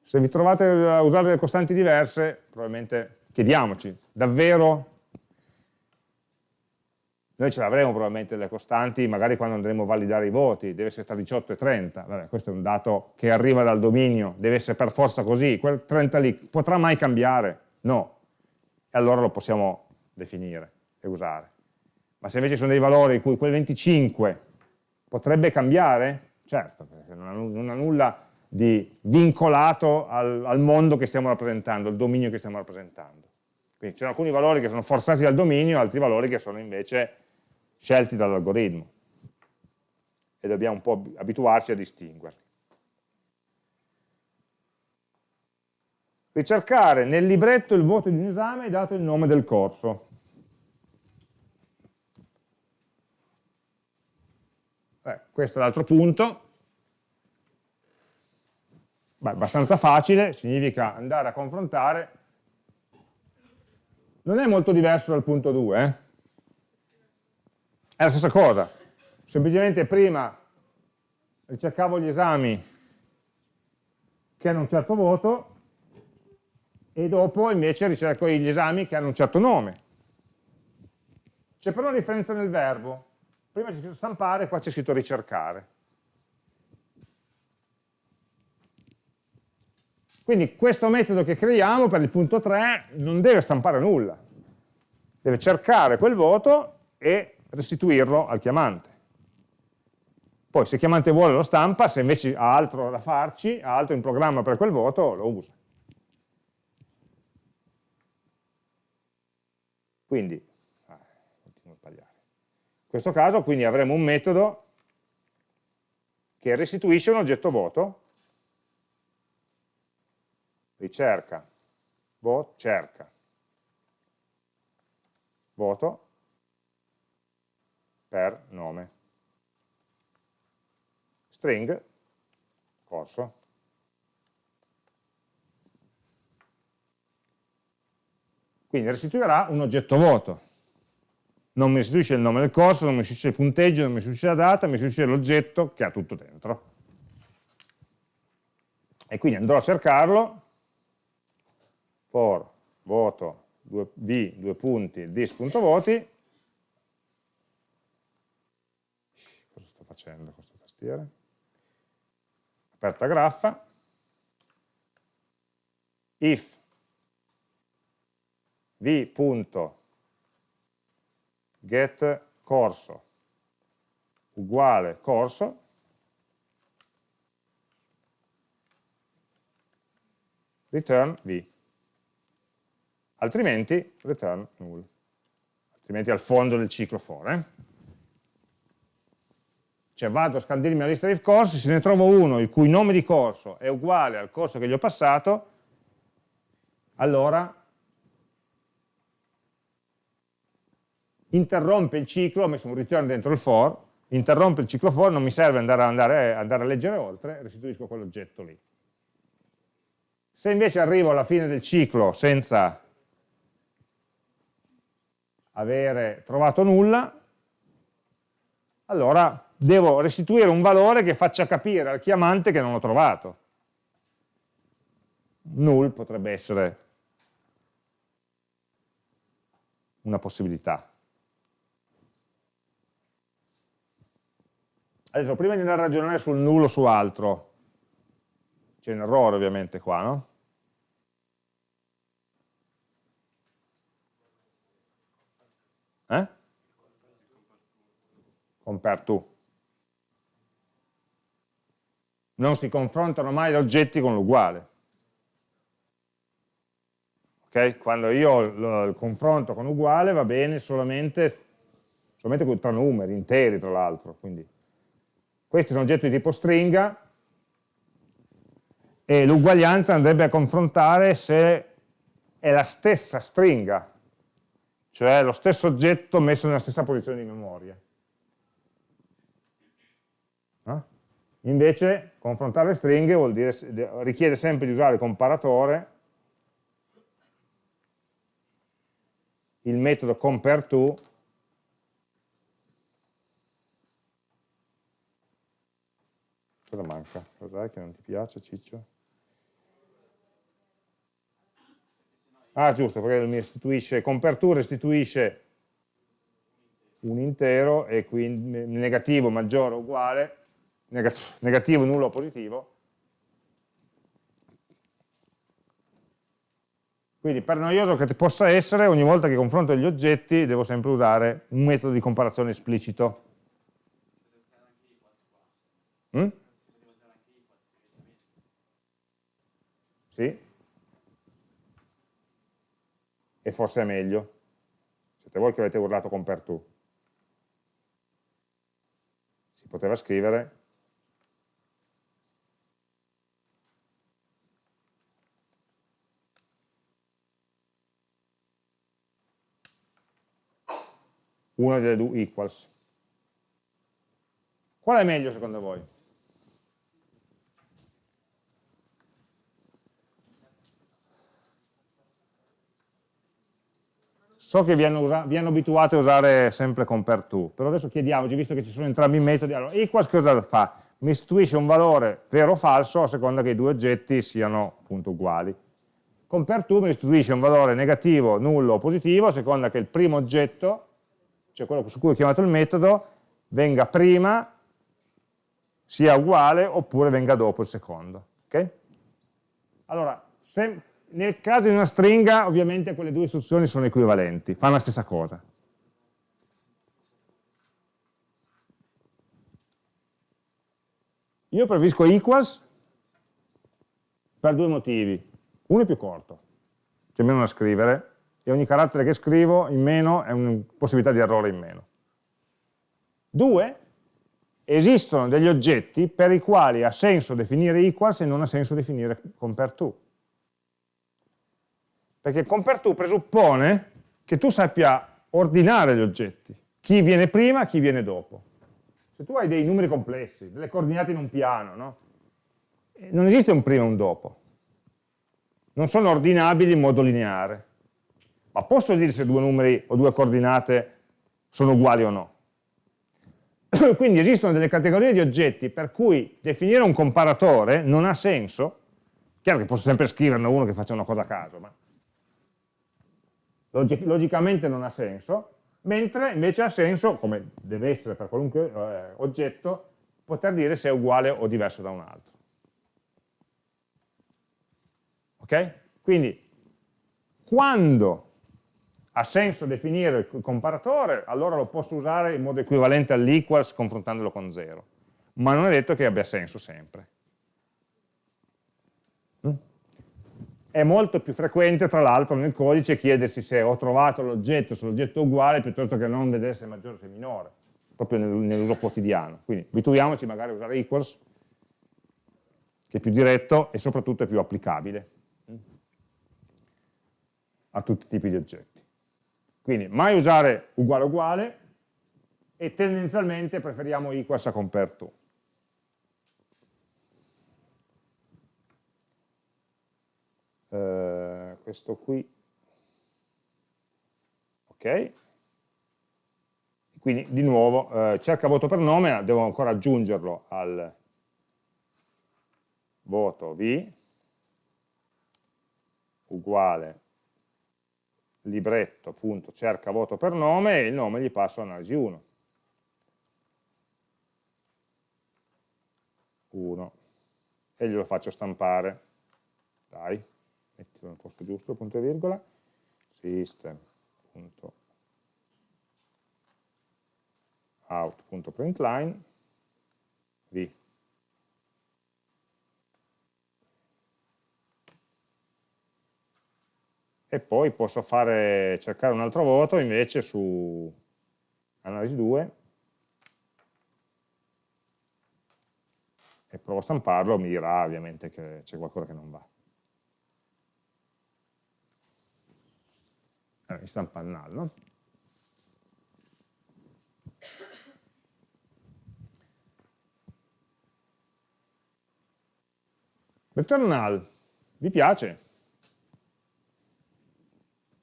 Se vi trovate a usare delle costanti diverse, probabilmente chiediamoci, davvero noi ce l'avremo probabilmente le costanti, magari quando andremo a validare i voti, deve essere tra 18 e 30, Vabbè, questo è un dato che arriva dal dominio, deve essere per forza così, quel 30 lì potrà mai cambiare? No, e allora lo possiamo definire e usare. Ma se invece sono dei valori in cui quel 25 potrebbe cambiare, certo, perché non ha, non ha nulla di vincolato al, al mondo che stiamo rappresentando, al dominio che stiamo rappresentando. Quindi ci sono alcuni valori che sono forzati dal dominio, altri valori che sono invece scelti dall'algoritmo e dobbiamo un po' abituarci a distinguerli. Ricercare nel libretto il voto di un esame dato il nome del corso. Eh, questo è l'altro punto. Beh, abbastanza facile, significa andare a confrontare. Non è molto diverso dal punto 2, eh? È la stessa cosa, semplicemente prima ricercavo gli esami che hanno un certo voto e dopo invece ricerco gli esami che hanno un certo nome. C'è però una differenza nel verbo. Prima c'è scritto stampare, qua c'è scritto ricercare. Quindi questo metodo che creiamo per il punto 3 non deve stampare nulla, deve cercare quel voto e restituirlo al chiamante. Poi se il chiamante vuole lo stampa, se invece ha altro da farci, ha altro in programma per quel voto, lo usa. Quindi, ah, continuo a sbagliare. In questo caso quindi avremo un metodo che restituisce un oggetto voto cerca, vote, cerca, voto per nome, string, corso. Quindi restituirà un oggetto vuoto. Non mi restituisce il nome del corso, non mi restituisce il punteggio, non mi restituisce la data, mi restituisce l'oggetto che ha tutto dentro. E quindi andrò a cercarlo, for voto v, due punti, dis.voti, cosa sto facendo con questa tastiera? Aperta graffa, if v.get corso uguale corso, return v, altrimenti return null, altrimenti al fondo del ciclo for. Eh? Cioè vado a scandirmi la lista di corsi, se ne trovo uno il cui nome di corso è uguale al corso che gli ho passato, allora interrompe il ciclo, ho messo un return dentro il for, interrompe il ciclo for, non mi serve andare a, andare, andare a leggere oltre, restituisco quell'oggetto lì. Se invece arrivo alla fine del ciclo senza avere trovato nulla, allora devo restituire un valore che faccia capire al chiamante che non l'ho trovato. Null potrebbe essere una possibilità. Adesso, prima di andare a ragionare sul nullo o su altro, c'è un errore ovviamente qua, no? Eh? Compare to. Non si confrontano mai gli oggetti con l'uguale. Okay? Quando io ho il confronto con uguale va bene solamente, solamente tra numeri, interi tra l'altro, è un oggetto di tipo stringa e l'uguaglianza andrebbe a confrontare se è la stessa stringa, cioè lo stesso oggetto messo nella stessa posizione di memoria. Invece confrontare le stringhe dire, richiede sempre di usare il comparatore, il metodo compareTo Cosa manca? Cos'è che non ti piace, Ciccio? Ah, giusto, perché mi restituisce, compare restituisce un intero e quindi negativo, maggiore, uguale, negativo, nullo, positivo. Quindi per noioso che possa essere, ogni volta che confronto gli oggetti devo sempre usare un metodo di comparazione esplicito. Mm? Sì? E forse è meglio. Siete voi che avete urlato con per tu. Si poteva scrivere una delle due equals. Qual è meglio secondo voi? So che vi hanno, vi hanno, abituato a usare sempre compare to, però adesso chiediamoci, visto che ci sono entrambi i metodi, allora equals cosa fa? Mi istituisce un valore vero o falso a seconda che i due oggetti siano appunto uguali. Compare to mi istituisce un valore negativo, nullo o positivo a seconda che il primo oggetto, cioè quello su cui ho chiamato il metodo, venga prima, sia uguale oppure venga dopo il secondo. Okay? Allora, se, nel caso di una stringa, ovviamente quelle due istruzioni sono equivalenti, fanno la stessa cosa. Io preferisco equals per due motivi. Uno è più corto, c'è meno da scrivere, e ogni carattere che scrivo in meno è una possibilità di errore in meno. Due, esistono degli oggetti per i quali ha senso definire equals e non ha senso definire compare to. Perché compare to presuppone che tu sappia ordinare gli oggetti, chi viene prima, chi viene dopo. Se tu hai dei numeri complessi, delle coordinate in un piano, no? Non esiste un prima e un dopo. Non sono ordinabili in modo lineare. Ma posso dire se due numeri o due coordinate sono uguali o no? <clears throat> Quindi esistono delle categorie di oggetti per cui definire un comparatore non ha senso, chiaro che posso sempre scriverne uno che faccia una cosa a caso, ma logicamente non ha senso, mentre invece ha senso, come deve essere per qualunque eh, oggetto, poter dire se è uguale o diverso da un altro. Ok? Quindi, quando ha senso definire il comparatore, allora lo posso usare in modo equivalente all'equals confrontandolo con 0. Ma non è detto che abbia senso sempre. Mm? È molto più frequente, tra l'altro, nel codice chiedersi se ho trovato l'oggetto, se l'oggetto è uguale, piuttosto che non vedere se è maggiore o se è minore, proprio nell'uso quotidiano. Quindi abituiamoci magari a usare equals, che è più diretto e soprattutto è più applicabile mm? a tutti i tipi di oggetti. Quindi mai usare uguale uguale e tendenzialmente preferiamo equals a compare to. Uh, questo qui, ok, quindi di nuovo uh, cerca voto per nome, devo ancora aggiungerlo al voto v. Uguale libretto, appunto, cerca voto per nome e il nome gli passo analisi 1. 1. E glielo faccio stampare. Dai, mettilo nel posto giusto, punto e virgola. System.out.println v e poi posso fare, cercare un altro voto invece su analisi 2 e provo a stamparlo, mi dirà ovviamente che c'è qualcosa che non va. Allora, mi stampa il null, no? Return null, vi piace?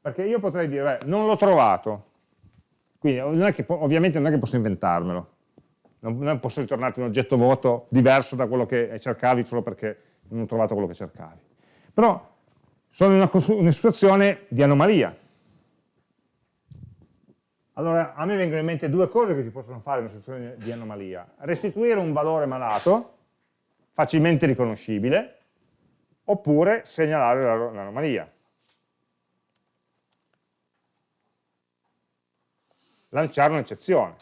Perché io potrei dire, beh, non l'ho trovato, quindi non che, ovviamente non è che posso inventarmelo, non, non posso ritornarti un oggetto vuoto diverso da quello che cercavi solo perché non ho trovato quello che cercavi. Però sono in una, una situazione di anomalia. Allora, a me vengono in mente due cose che si possono fare in una situazione di anomalia. Restituire un valore malato, facilmente riconoscibile, oppure segnalare l'anomalia. Lanciare un'eccezione.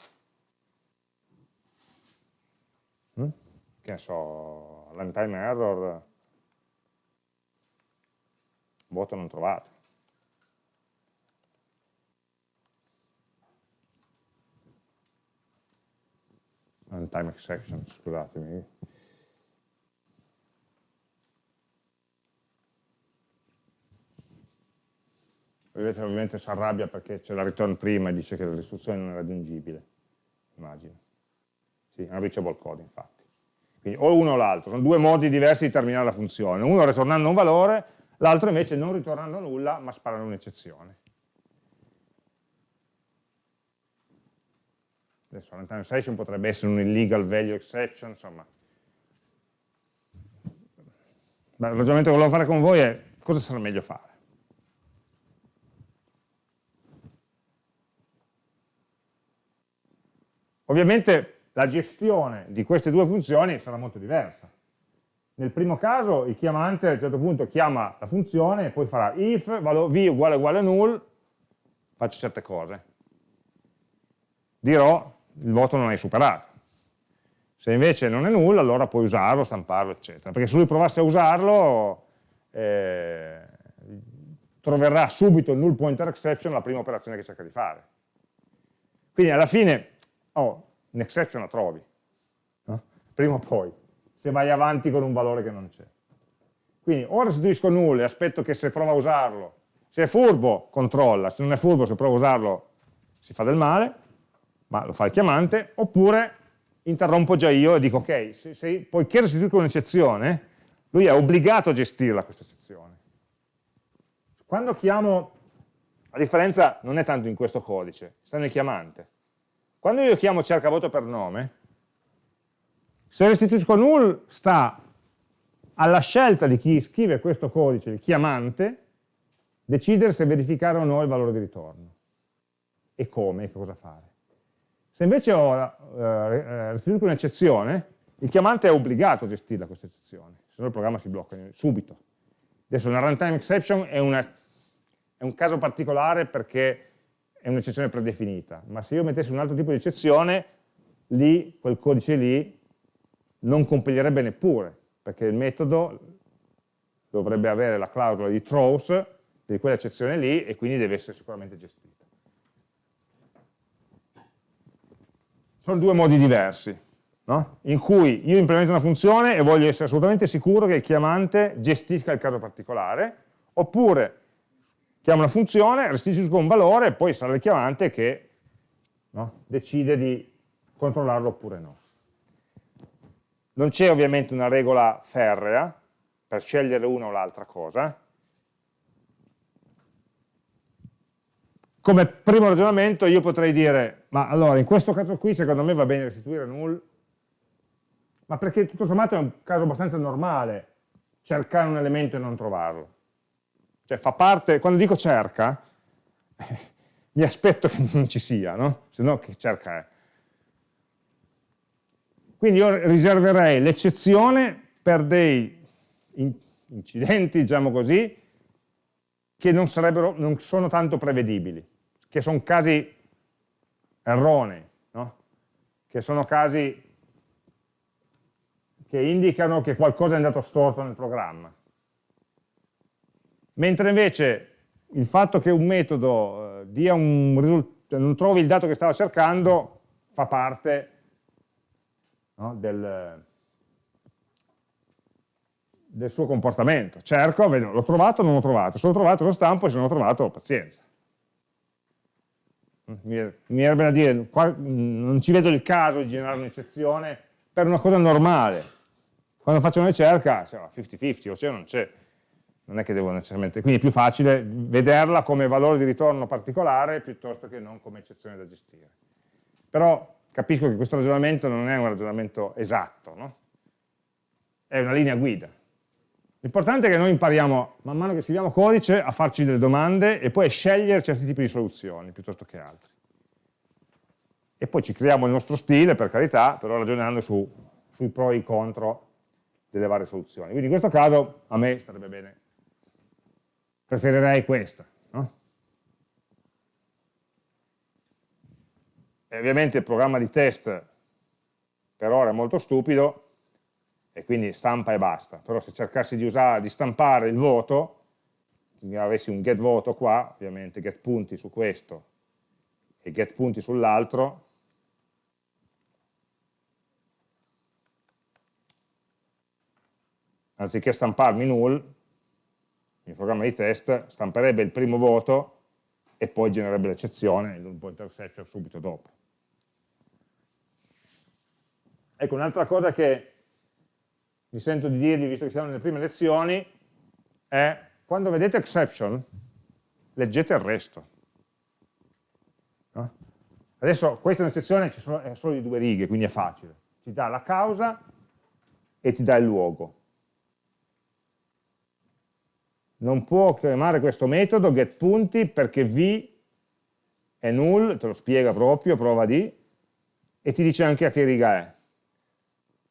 Mm? Che ne so, runtime error, voto non trovato. Runtime exception, scusatemi. Vedete ovviamente si arrabbia perché c'è la return prima e dice che l'istruzione non è raggiungibile, immagino. Sì, è un reachable code infatti. Quindi o uno o l'altro, sono due modi diversi di terminare la funzione, uno ritornando un valore, l'altro invece non ritornando nulla ma sparando un'eccezione. Adesso runtime session potrebbe essere un illegal value exception, insomma. Il ragionamento che volevo fare con voi è cosa sarà meglio fare. Ovviamente la gestione di queste due funzioni sarà molto diversa. Nel primo caso il chiamante a un certo punto chiama la funzione e poi farà if v uguale uguale null, faccio certe cose. Dirò il voto non hai superato. Se invece non è null, allora puoi usarlo, stamparlo, eccetera. Perché se lui provasse a usarlo, eh, troverà subito il null pointer exception la prima operazione che cerca di fare. Quindi alla fine oh, un'exception la trovi, no? prima o poi, se vai avanti con un valore che non c'è. Quindi o restituisco null e aspetto che se prova a usarlo Se è furbo, controlla, se non è furbo, se prova a usarlo, si fa del male, ma lo fa il chiamante, oppure interrompo già io e dico, ok, se, se, poiché restituisco un'eccezione, lui è obbligato a gestirla questa eccezione. Quando chiamo, la differenza non è tanto in questo codice, sta nel chiamante. Quando io chiamo cerca voto per nome, se restituisco null sta alla scelta di chi scrive questo codice, il chiamante, decidere se verificare o no il valore di ritorno e come, e cosa fare. Se invece ho eh, restituito un'eccezione, il chiamante è obbligato a gestirla questa eccezione, se no il programma si blocca subito. Adesso una runtime exception è, una, è un caso particolare perché è un'eccezione predefinita, ma se io mettessi un altro tipo di eccezione, lì, quel codice lì, non compilerebbe neppure, perché il metodo dovrebbe avere la clausola di throws di quell'eccezione lì e quindi deve essere sicuramente gestita. Sono due modi diversi, no? in cui io implemento una funzione e voglio essere assolutamente sicuro che il chiamante gestisca il caso particolare, oppure chiamo una funzione, restituisco un valore e poi sarà il chiamante che no, decide di controllarlo oppure no. Non c'è ovviamente una regola ferrea per scegliere una o l'altra cosa. Come primo ragionamento io potrei dire, ma allora in questo caso qui secondo me va bene restituire null, ma perché tutto sommato è un caso abbastanza normale cercare un elemento e non trovarlo. Cioè fa parte, quando dico cerca, <laughs> mi aspetto che non ci sia, no? Se no che cerca è. Quindi io riserverei l'eccezione per dei incidenti, diciamo così, che non, non sono tanto prevedibili, che sono casi erronei, no? che sono casi che indicano che qualcosa è andato storto nel programma. Mentre invece il fatto che un metodo eh, un non trovi il dato che stava cercando fa parte no, del, del, suo comportamento. Cerco, l'ho trovato o non l'ho trovato, se l'ho trovato lo stampo e se non l'ho trovato pazienza. Mi verrebbe da dire, qua, non ci vedo il caso di generare un'eccezione per una cosa normale. Quando faccio una ricerca, 50-50, o c'è o non c'è. Non è che devo necessariamente... Quindi è più facile vederla come valore di ritorno particolare piuttosto che non come eccezione da gestire. Però capisco che questo ragionamento non è un ragionamento esatto, no? è una linea guida. L'importante è che noi impariamo, man mano che scriviamo codice, a farci delle domande e poi a scegliere certi tipi di soluzioni piuttosto che altri. E poi ci creiamo il nostro stile, per carità, però ragionando su, sui pro e i contro delle varie soluzioni. Quindi in questo caso a me starebbe bene, preferirei questa. E ovviamente il programma di test per ora è molto stupido e quindi stampa e basta, però se cercassi di, usare, di stampare il voto, quindi avessi un get voto qua, ovviamente get punti su questo e get punti sull'altro, anziché stamparmi null, il programma di test stamperebbe il primo voto e poi genererebbe l'eccezione, il pointer exception subito dopo. Ecco, un'altra cosa che mi sento di dirvi, visto che siamo nelle prime lezioni, è quando vedete exception, leggete il resto. No? Adesso questa è un'eccezione, è solo di due righe, quindi è facile. Ti dà la causa e ti dà il luogo. Non può chiamare questo metodo getPunti perché v è null, te lo spiega proprio, prova di, e ti dice anche a che riga è.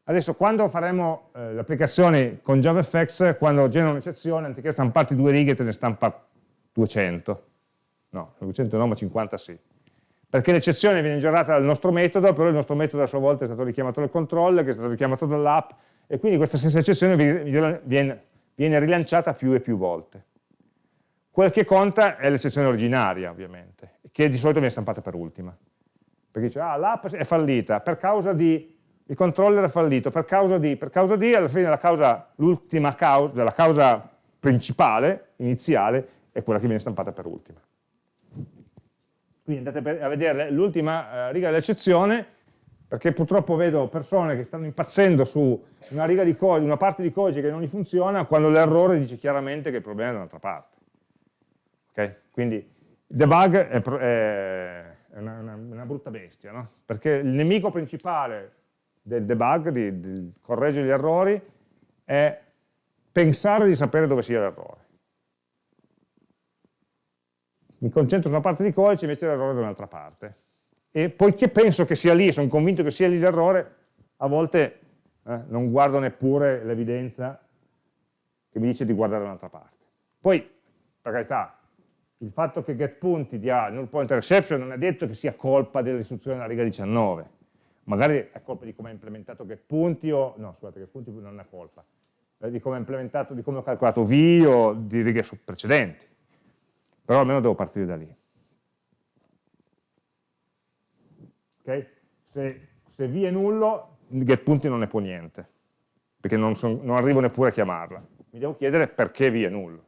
Adesso quando faremo eh, l'applicazione con JavaFX, quando genera un'eccezione, anziché stamparti due righe, te ne stampa 200. No, 200 no, ma 50 sì. Perché l'eccezione viene generata dal nostro metodo, però il nostro metodo a sua volta è stato richiamato dal controller, che è stato richiamato dall'app, e quindi questa stessa eccezione viene, viene rilanciata più e più volte. Quel che conta è l'eccezione originaria, ovviamente, che di solito viene stampata per ultima. Perché dice, ah, l'app è fallita per causa di il controller è fallito per causa di, per causa di, alla fine l'ultima causa, la causa principale, iniziale, è quella che viene stampata per ultima. Quindi andate a vedere l'ultima eh, riga dell'eccezione, perché purtroppo vedo persone che stanno impazzendo su una, riga di codice, una parte di codice che non gli funziona, quando l'errore dice chiaramente che il problema è da un'altra parte. Okay? Quindi il debug è, è una, una, una, brutta bestia, no? perché il nemico principale del debug, di, di correggere gli errori, è pensare di sapere dove sia l'errore mi concentro su una parte di codice invece l'errore da un'altra parte. E poiché penso che sia lì, sono convinto che sia lì l'errore, a volte eh, non guardo neppure l'evidenza che mi dice di guardare da un'altra parte. Poi, per carità, il fatto che getPunti dia null pointer exception non è detto che sia colpa dell'istruzione della riga 19, magari è colpa di come ha implementato getPunti o, no scusate, getPunti non è colpa, eh, di come ha implementato, di come ho calcolato V o di righe precedenti però almeno devo partire da lì. Okay? Se, se V è nullo, getPunti non ne può niente, perché non, son, non arrivo neppure a chiamarla. Mi devo chiedere perché V è nullo.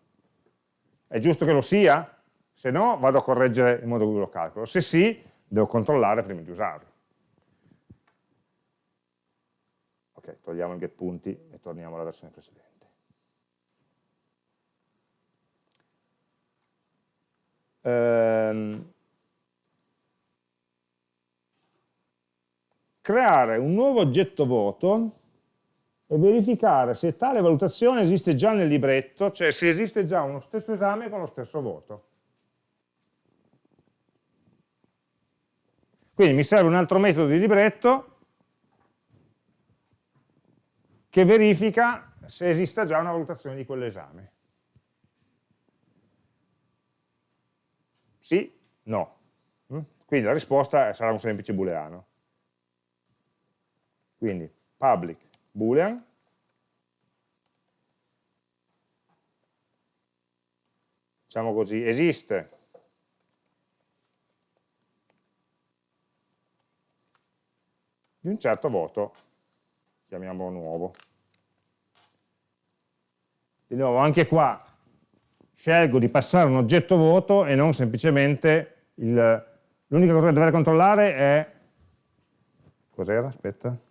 È giusto che lo sia? Se no, vado a correggere il modo in cui lo calcolo. Se sì, devo controllare prima di usarlo. Ok, togliamo il getPunti e torniamo alla versione precedente. ehm, creare un nuovo oggetto voto e verificare se tale valutazione esiste già nel libretto, cioè se esiste già uno stesso esame con lo stesso voto. Quindi mi serve un altro metodo di libretto che verifica se esista già una valutazione di quell'esame. Sì, no. Mm? Quindi la risposta sarà un semplice booleano. Quindi public boolean diciamo così, esiste di un certo voto, chiamiamolo nuovo. Di nuovo, anche qua scelgo di passare un oggetto voto e non semplicemente l'unica cosa che dovrei controllare è cos'era? aspetta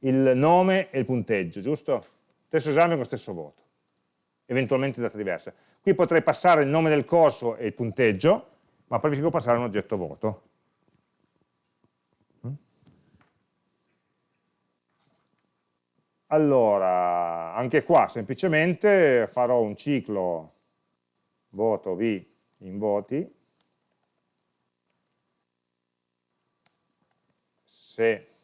il nome e il punteggio, giusto? stesso esame con stesso voto. Eventualmente data diversa. Qui potrei passare il nome del corso e il punteggio ma preferisco passare un oggetto voto. Allora anche qua semplicemente farò un ciclo voto V in voti, se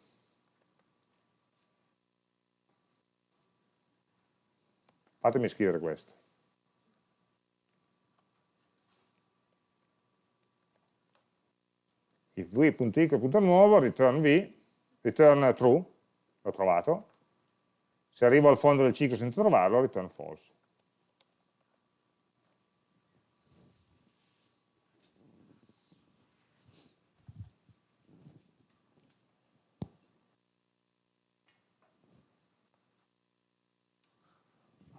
fatemi scrivere questo. If v.equal.nuovo, return v, return true, l'ho trovato, se arrivo al fondo del ciclo senza trovarlo, return false.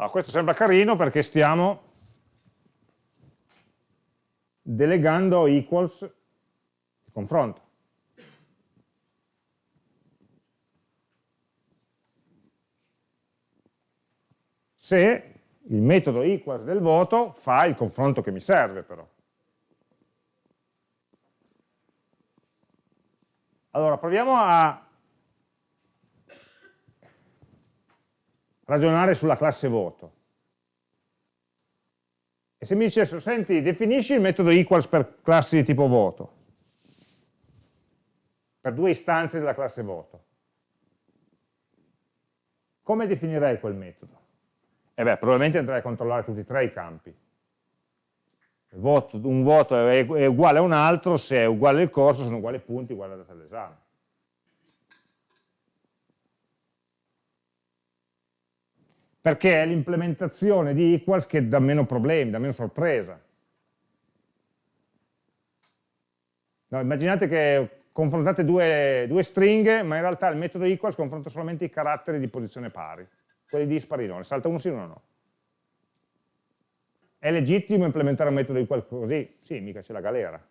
Allora, questo sembra carino perché stiamo delegando equals confronto. Se il metodo equals del voto fa il confronto che mi serve però. Allora, proviamo a ragionare sulla classe voto. E se mi dicessero, senti, definisci il metodo equals per classi di tipo voto, per due istanze della classe voto, come definirei quel metodo? E eh beh, probabilmente andrei a controllare tutti e tre i campi. Voto, un voto è, è uguale a un altro, se è uguale il corso sono uguali i punti, uguale la data dell'esame. Perché è l'implementazione di equals che dà meno problemi, dà meno sorpresa. No, immaginate che confrontate due, due, stringhe, ma in realtà il metodo equals confronta solamente i caratteri di posizione pari, quelli dispari no, ne salta uno sì o uno no. è legittimo implementare un metodo equal così? Sì, mica c'è la galera.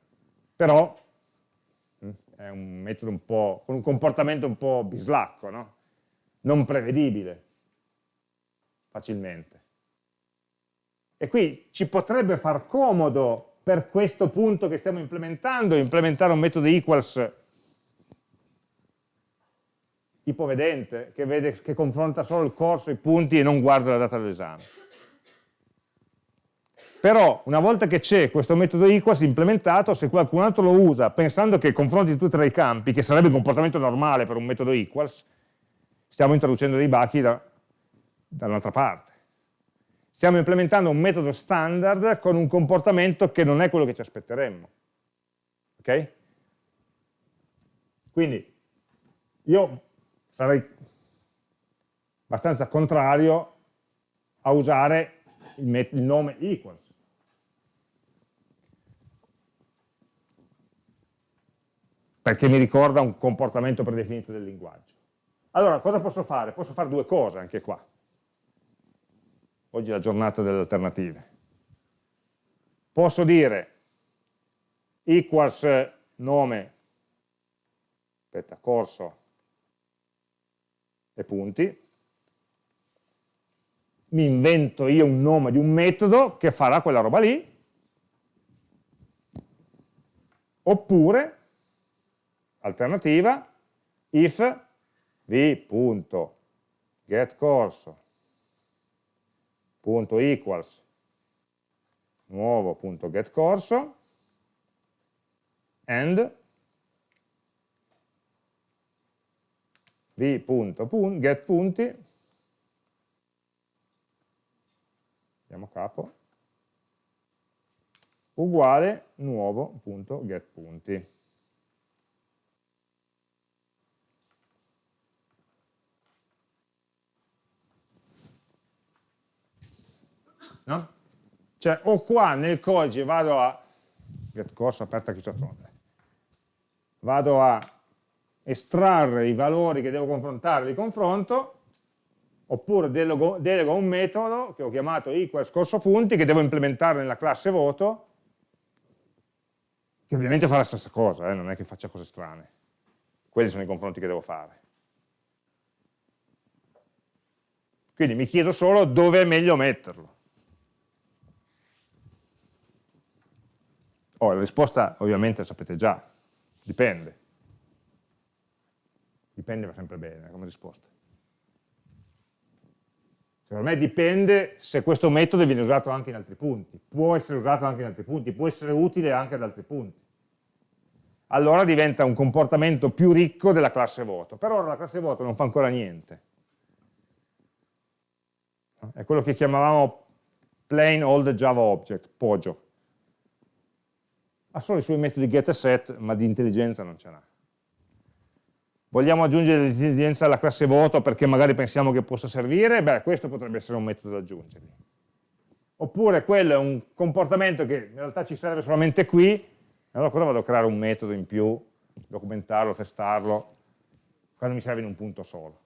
Però mm, è un metodo un po', con un comportamento un po' bislacco, no? non prevedibile facilmente. E qui ci potrebbe far comodo per questo punto che stiamo implementando, implementare un metodo equals ipovedente, che, vede, che confronta solo il corso, i punti e non guarda la data dell'esame. Però una volta che c'è questo metodo equals implementato, se qualcun altro lo usa pensando che confronti tutti e tre i campi, che sarebbe un comportamento normale per un metodo equals, stiamo introducendo dei bachi da, da un'altra parte. Stiamo implementando un metodo standard con un comportamento che non è quello che ci aspetteremmo. Ok? Quindi io sarei abbastanza contrario a usare il, il nome equals. Perché mi ricorda un comportamento predefinito del linguaggio. Allora, cosa posso fare? Posso fare due cose anche qua. Oggi è la giornata delle alternative. Posso dire equals nome, aspetta, corso e punti, mi invento io un nome di un metodo che farà quella roba lì, oppure, alternativa, if v.getCorso punto equals nuovo punto getCorso and v.getPunti andiamo a capo uguale nuovo.getPunti. No? Cioè, o qua nel codice vado a getCorso aperta chiusatone, vado a estrarre i valori che devo confrontare di confronto, oppure delego, delego un metodo che ho chiamato equals corso punti che devo implementare nella classe voto, che ovviamente fa la stessa cosa, eh, non è che faccia cose strane. Quelli sono i confronti che devo fare. Quindi mi chiedo solo dove è meglio metterlo. Oh, la risposta ovviamente la sapete già, dipende. Dipende va sempre bene come risposta. Per me dipende se questo metodo viene usato anche in altri punti, può essere usato anche in altri punti, può essere utile anche ad altri punti. Allora diventa un comportamento più ricco della classe voto. Per ora la classe voto non fa ancora niente. È quello che chiamavamo plain old Java object, POJO. Ha solo i suoi metodi get e set, ma di intelligenza non ce n'ha. Vogliamo aggiungere l'intelligenza alla classe voto perché magari pensiamo che possa servire? Beh, questo potrebbe essere un metodo da aggiungere. Oppure quello è un comportamento che in realtà ci serve solamente qui, allora cosa vado a creare un metodo in più, documentarlo, testarlo, quando mi serve in un punto solo?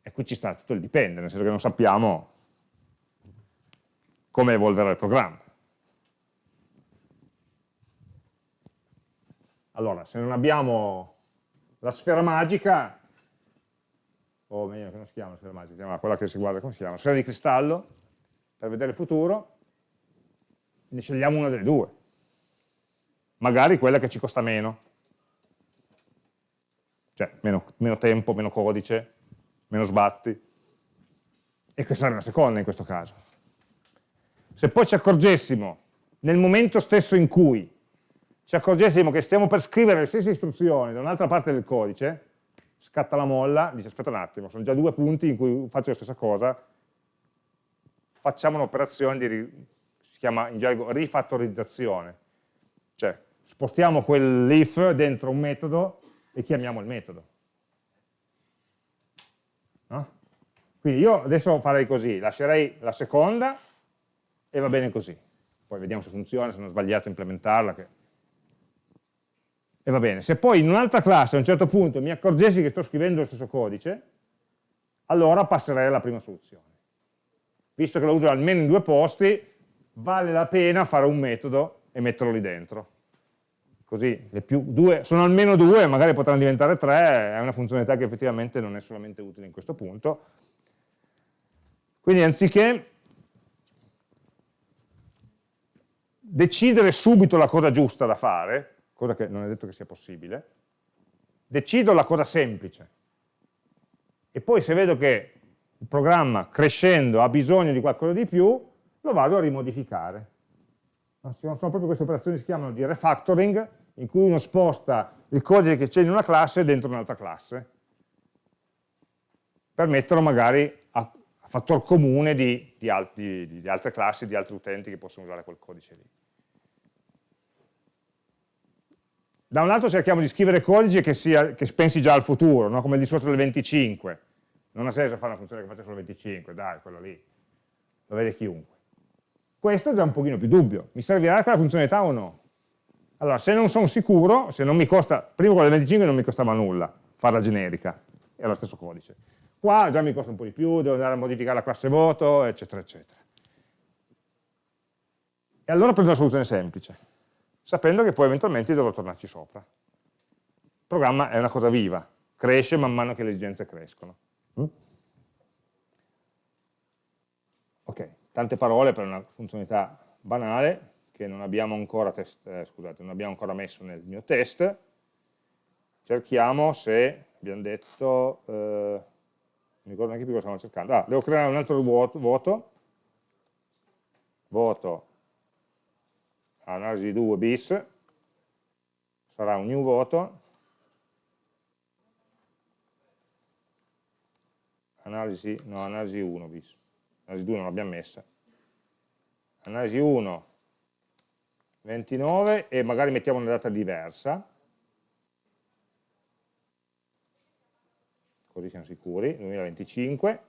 E qui ci sta tutto il dipende, nel senso che non sappiamo come evolverà il programma. Allora, se non abbiamo la sfera magica, o meglio, che non si chiama la sfera magica, si chiama quella che si guarda, come si chiama? Sfera di cristallo, per vedere il futuro, ne scegliamo una delle due. Magari quella che ci costa meno. Cioè, meno, meno tempo, meno codice, meno sbatti. E questa sarebbe la seconda in questo caso. Se poi ci accorgessimo, nel momento stesso in cui ci accorgessimo che stiamo per scrivere le stesse istruzioni da un'altra parte del codice, scatta la molla, dice aspetta un attimo, sono già due punti in cui faccio la stessa cosa, facciamo un'operazione di, si chiama in gergo rifattorizzazione, cioè spostiamo quell'if dentro un metodo e chiamiamo il metodo. No? Quindi io adesso farei così, lascerei la seconda e va bene così. Poi vediamo se funziona, se non ho sbagliato a implementarla, che e va bene. Se poi in un'altra classe a un certo punto mi accorgessi che sto scrivendo lo stesso codice, allora passerei alla prima soluzione. visto che lo uso almeno in due posti, vale la pena fare un metodo e metterlo lì dentro. Così due, sono almeno due, magari potranno diventare tre, è una funzionalità che effettivamente non è solamente utile in questo punto. Quindi anziché decidere subito la cosa giusta da fare, cosa che non è detto che sia possibile, decido la cosa semplice. E poi se vedo che il programma crescendo ha bisogno di qualcosa di più, lo vado a rimodificare. Sono proprio queste operazioni che si chiamano di refactoring, in cui uno sposta il codice che c'è in una classe dentro un'altra classe, per metterlo magari a, a fattor comune di, di, altri, di, di altre classi, di altri utenti che possono usare quel codice lì. Da un lato cerchiamo di scrivere codice che, sia, che pensi già al futuro, no? come il discorso del 25. Non ha senso fare una funzione che faccia solo 25, dai, quello lì, lo vede chiunque. Questo è già un pochino più dubbio, mi servirà quella funzionalità o no? Allora, se non sono sicuro, se non mi costa, prima quella del 25 non mi costava nulla, farla generica, è lo stesso codice. Qua già mi costa un po' di più, devo andare a modificare la classe voto, eccetera, eccetera. E allora prendo una soluzione semplice, sapendo che poi eventualmente dovrò tornarci sopra. Il programma è una cosa viva, cresce man mano che le esigenze crescono. Mm? Ok, tante parole per una funzionalità banale, che non abbiamo ancora, test, eh, scusate, non abbiamo ancora messo nel mio test, cerchiamo se, abbiamo detto, eh, non ricordo neanche più cosa stiamo cercando, ah, devo creare un altro vuoto, voto, voto analisi 2 bis, sarà un new voto, analisi, no, analisi 1 bis, analisi 2 non l'abbiamo messa, analisi 1 29 e magari mettiamo una data diversa, così siamo sicuri, 2025,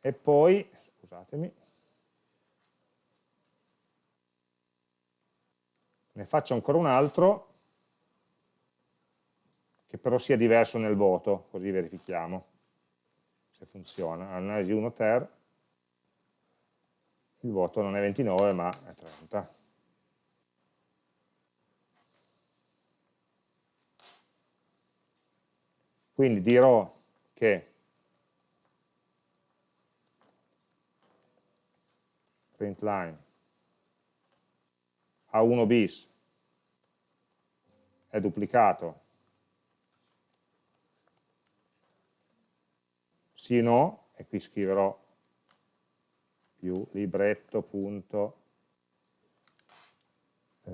e poi, scusatemi, ne faccio ancora un altro, che però sia diverso nel voto, così verifichiamo se funziona. Analisi 1 ter, il voto non è 29 ma è 30. Quindi dirò che printline A1 bis. È duplicato. Sì o no, e qui scriverò più libretto punto. Eh,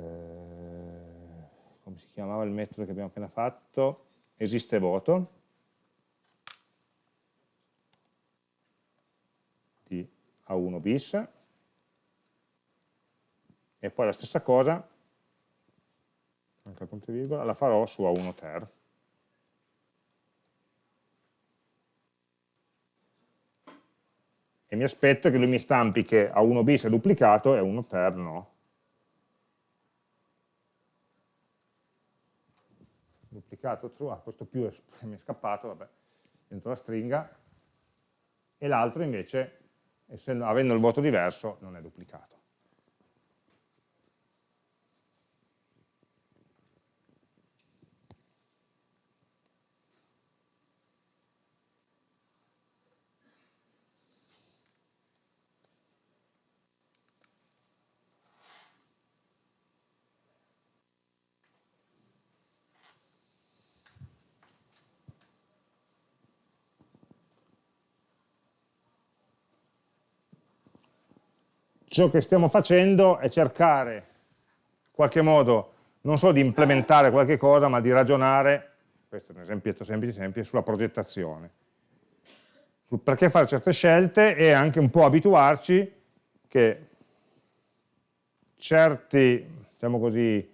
come si chiamava il metodo che abbiamo appena fatto? Esiste voto. Di A1 bis e poi la stessa cosa anche punto virgola, la farò su A1 ter. E mi aspetto che lui mi stampi che A1 bis è duplicato e A1 ter no. Duplicato true, ah, questo più è, <laughs> mi è scappato, vabbè, dentro la stringa, e l'altro invece, essendo, avendo il voto diverso, non è duplicato. Ciò che stiamo facendo è cercare in qualche modo non solo di implementare qualche cosa, ma di ragionare, questo è un esempietto semplice, semplice sulla progettazione, sul perché fare certe scelte e anche un po' abituarci che certi, diciamo così,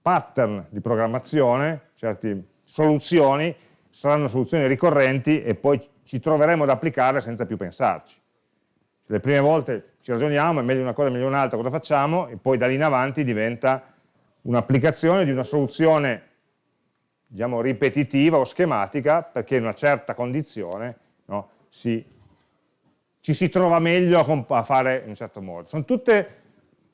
pattern di programmazione, certe soluzioni, saranno soluzioni ricorrenti e poi ci troveremo ad applicarle senza più pensarci le prime volte ci ragioniamo, è meglio una cosa, è meglio un'altra, cosa facciamo? E poi da lì in avanti diventa un'applicazione di una soluzione diciamo, ripetitiva o schematica perché in una certa condizione no, si ci si trova meglio a fare in un certo modo. Sono tutte,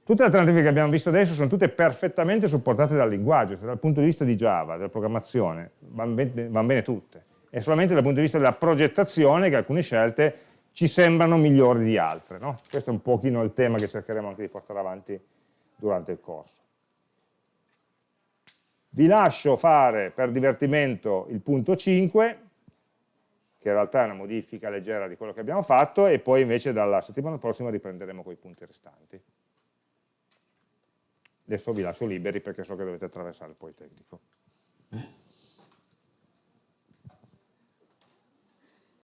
tutte le alternative che abbiamo visto adesso sono tutte perfettamente supportate dal linguaggio, cioè dal punto di vista di Java, della programmazione, vanno bene, van bene tutte. È solamente dal punto di vista della progettazione che alcune scelte ci sembrano migliori di altre. No? Questo è un pochino il tema che cercheremo anche di portare avanti durante il corso. Vi lascio fare per divertimento il punto 5, che in realtà è una modifica leggera di quello che abbiamo fatto, e poi invece dalla settimana prossima riprenderemo con i punti restanti. Adesso vi lascio liberi perché so che dovete attraversare il Politecnico.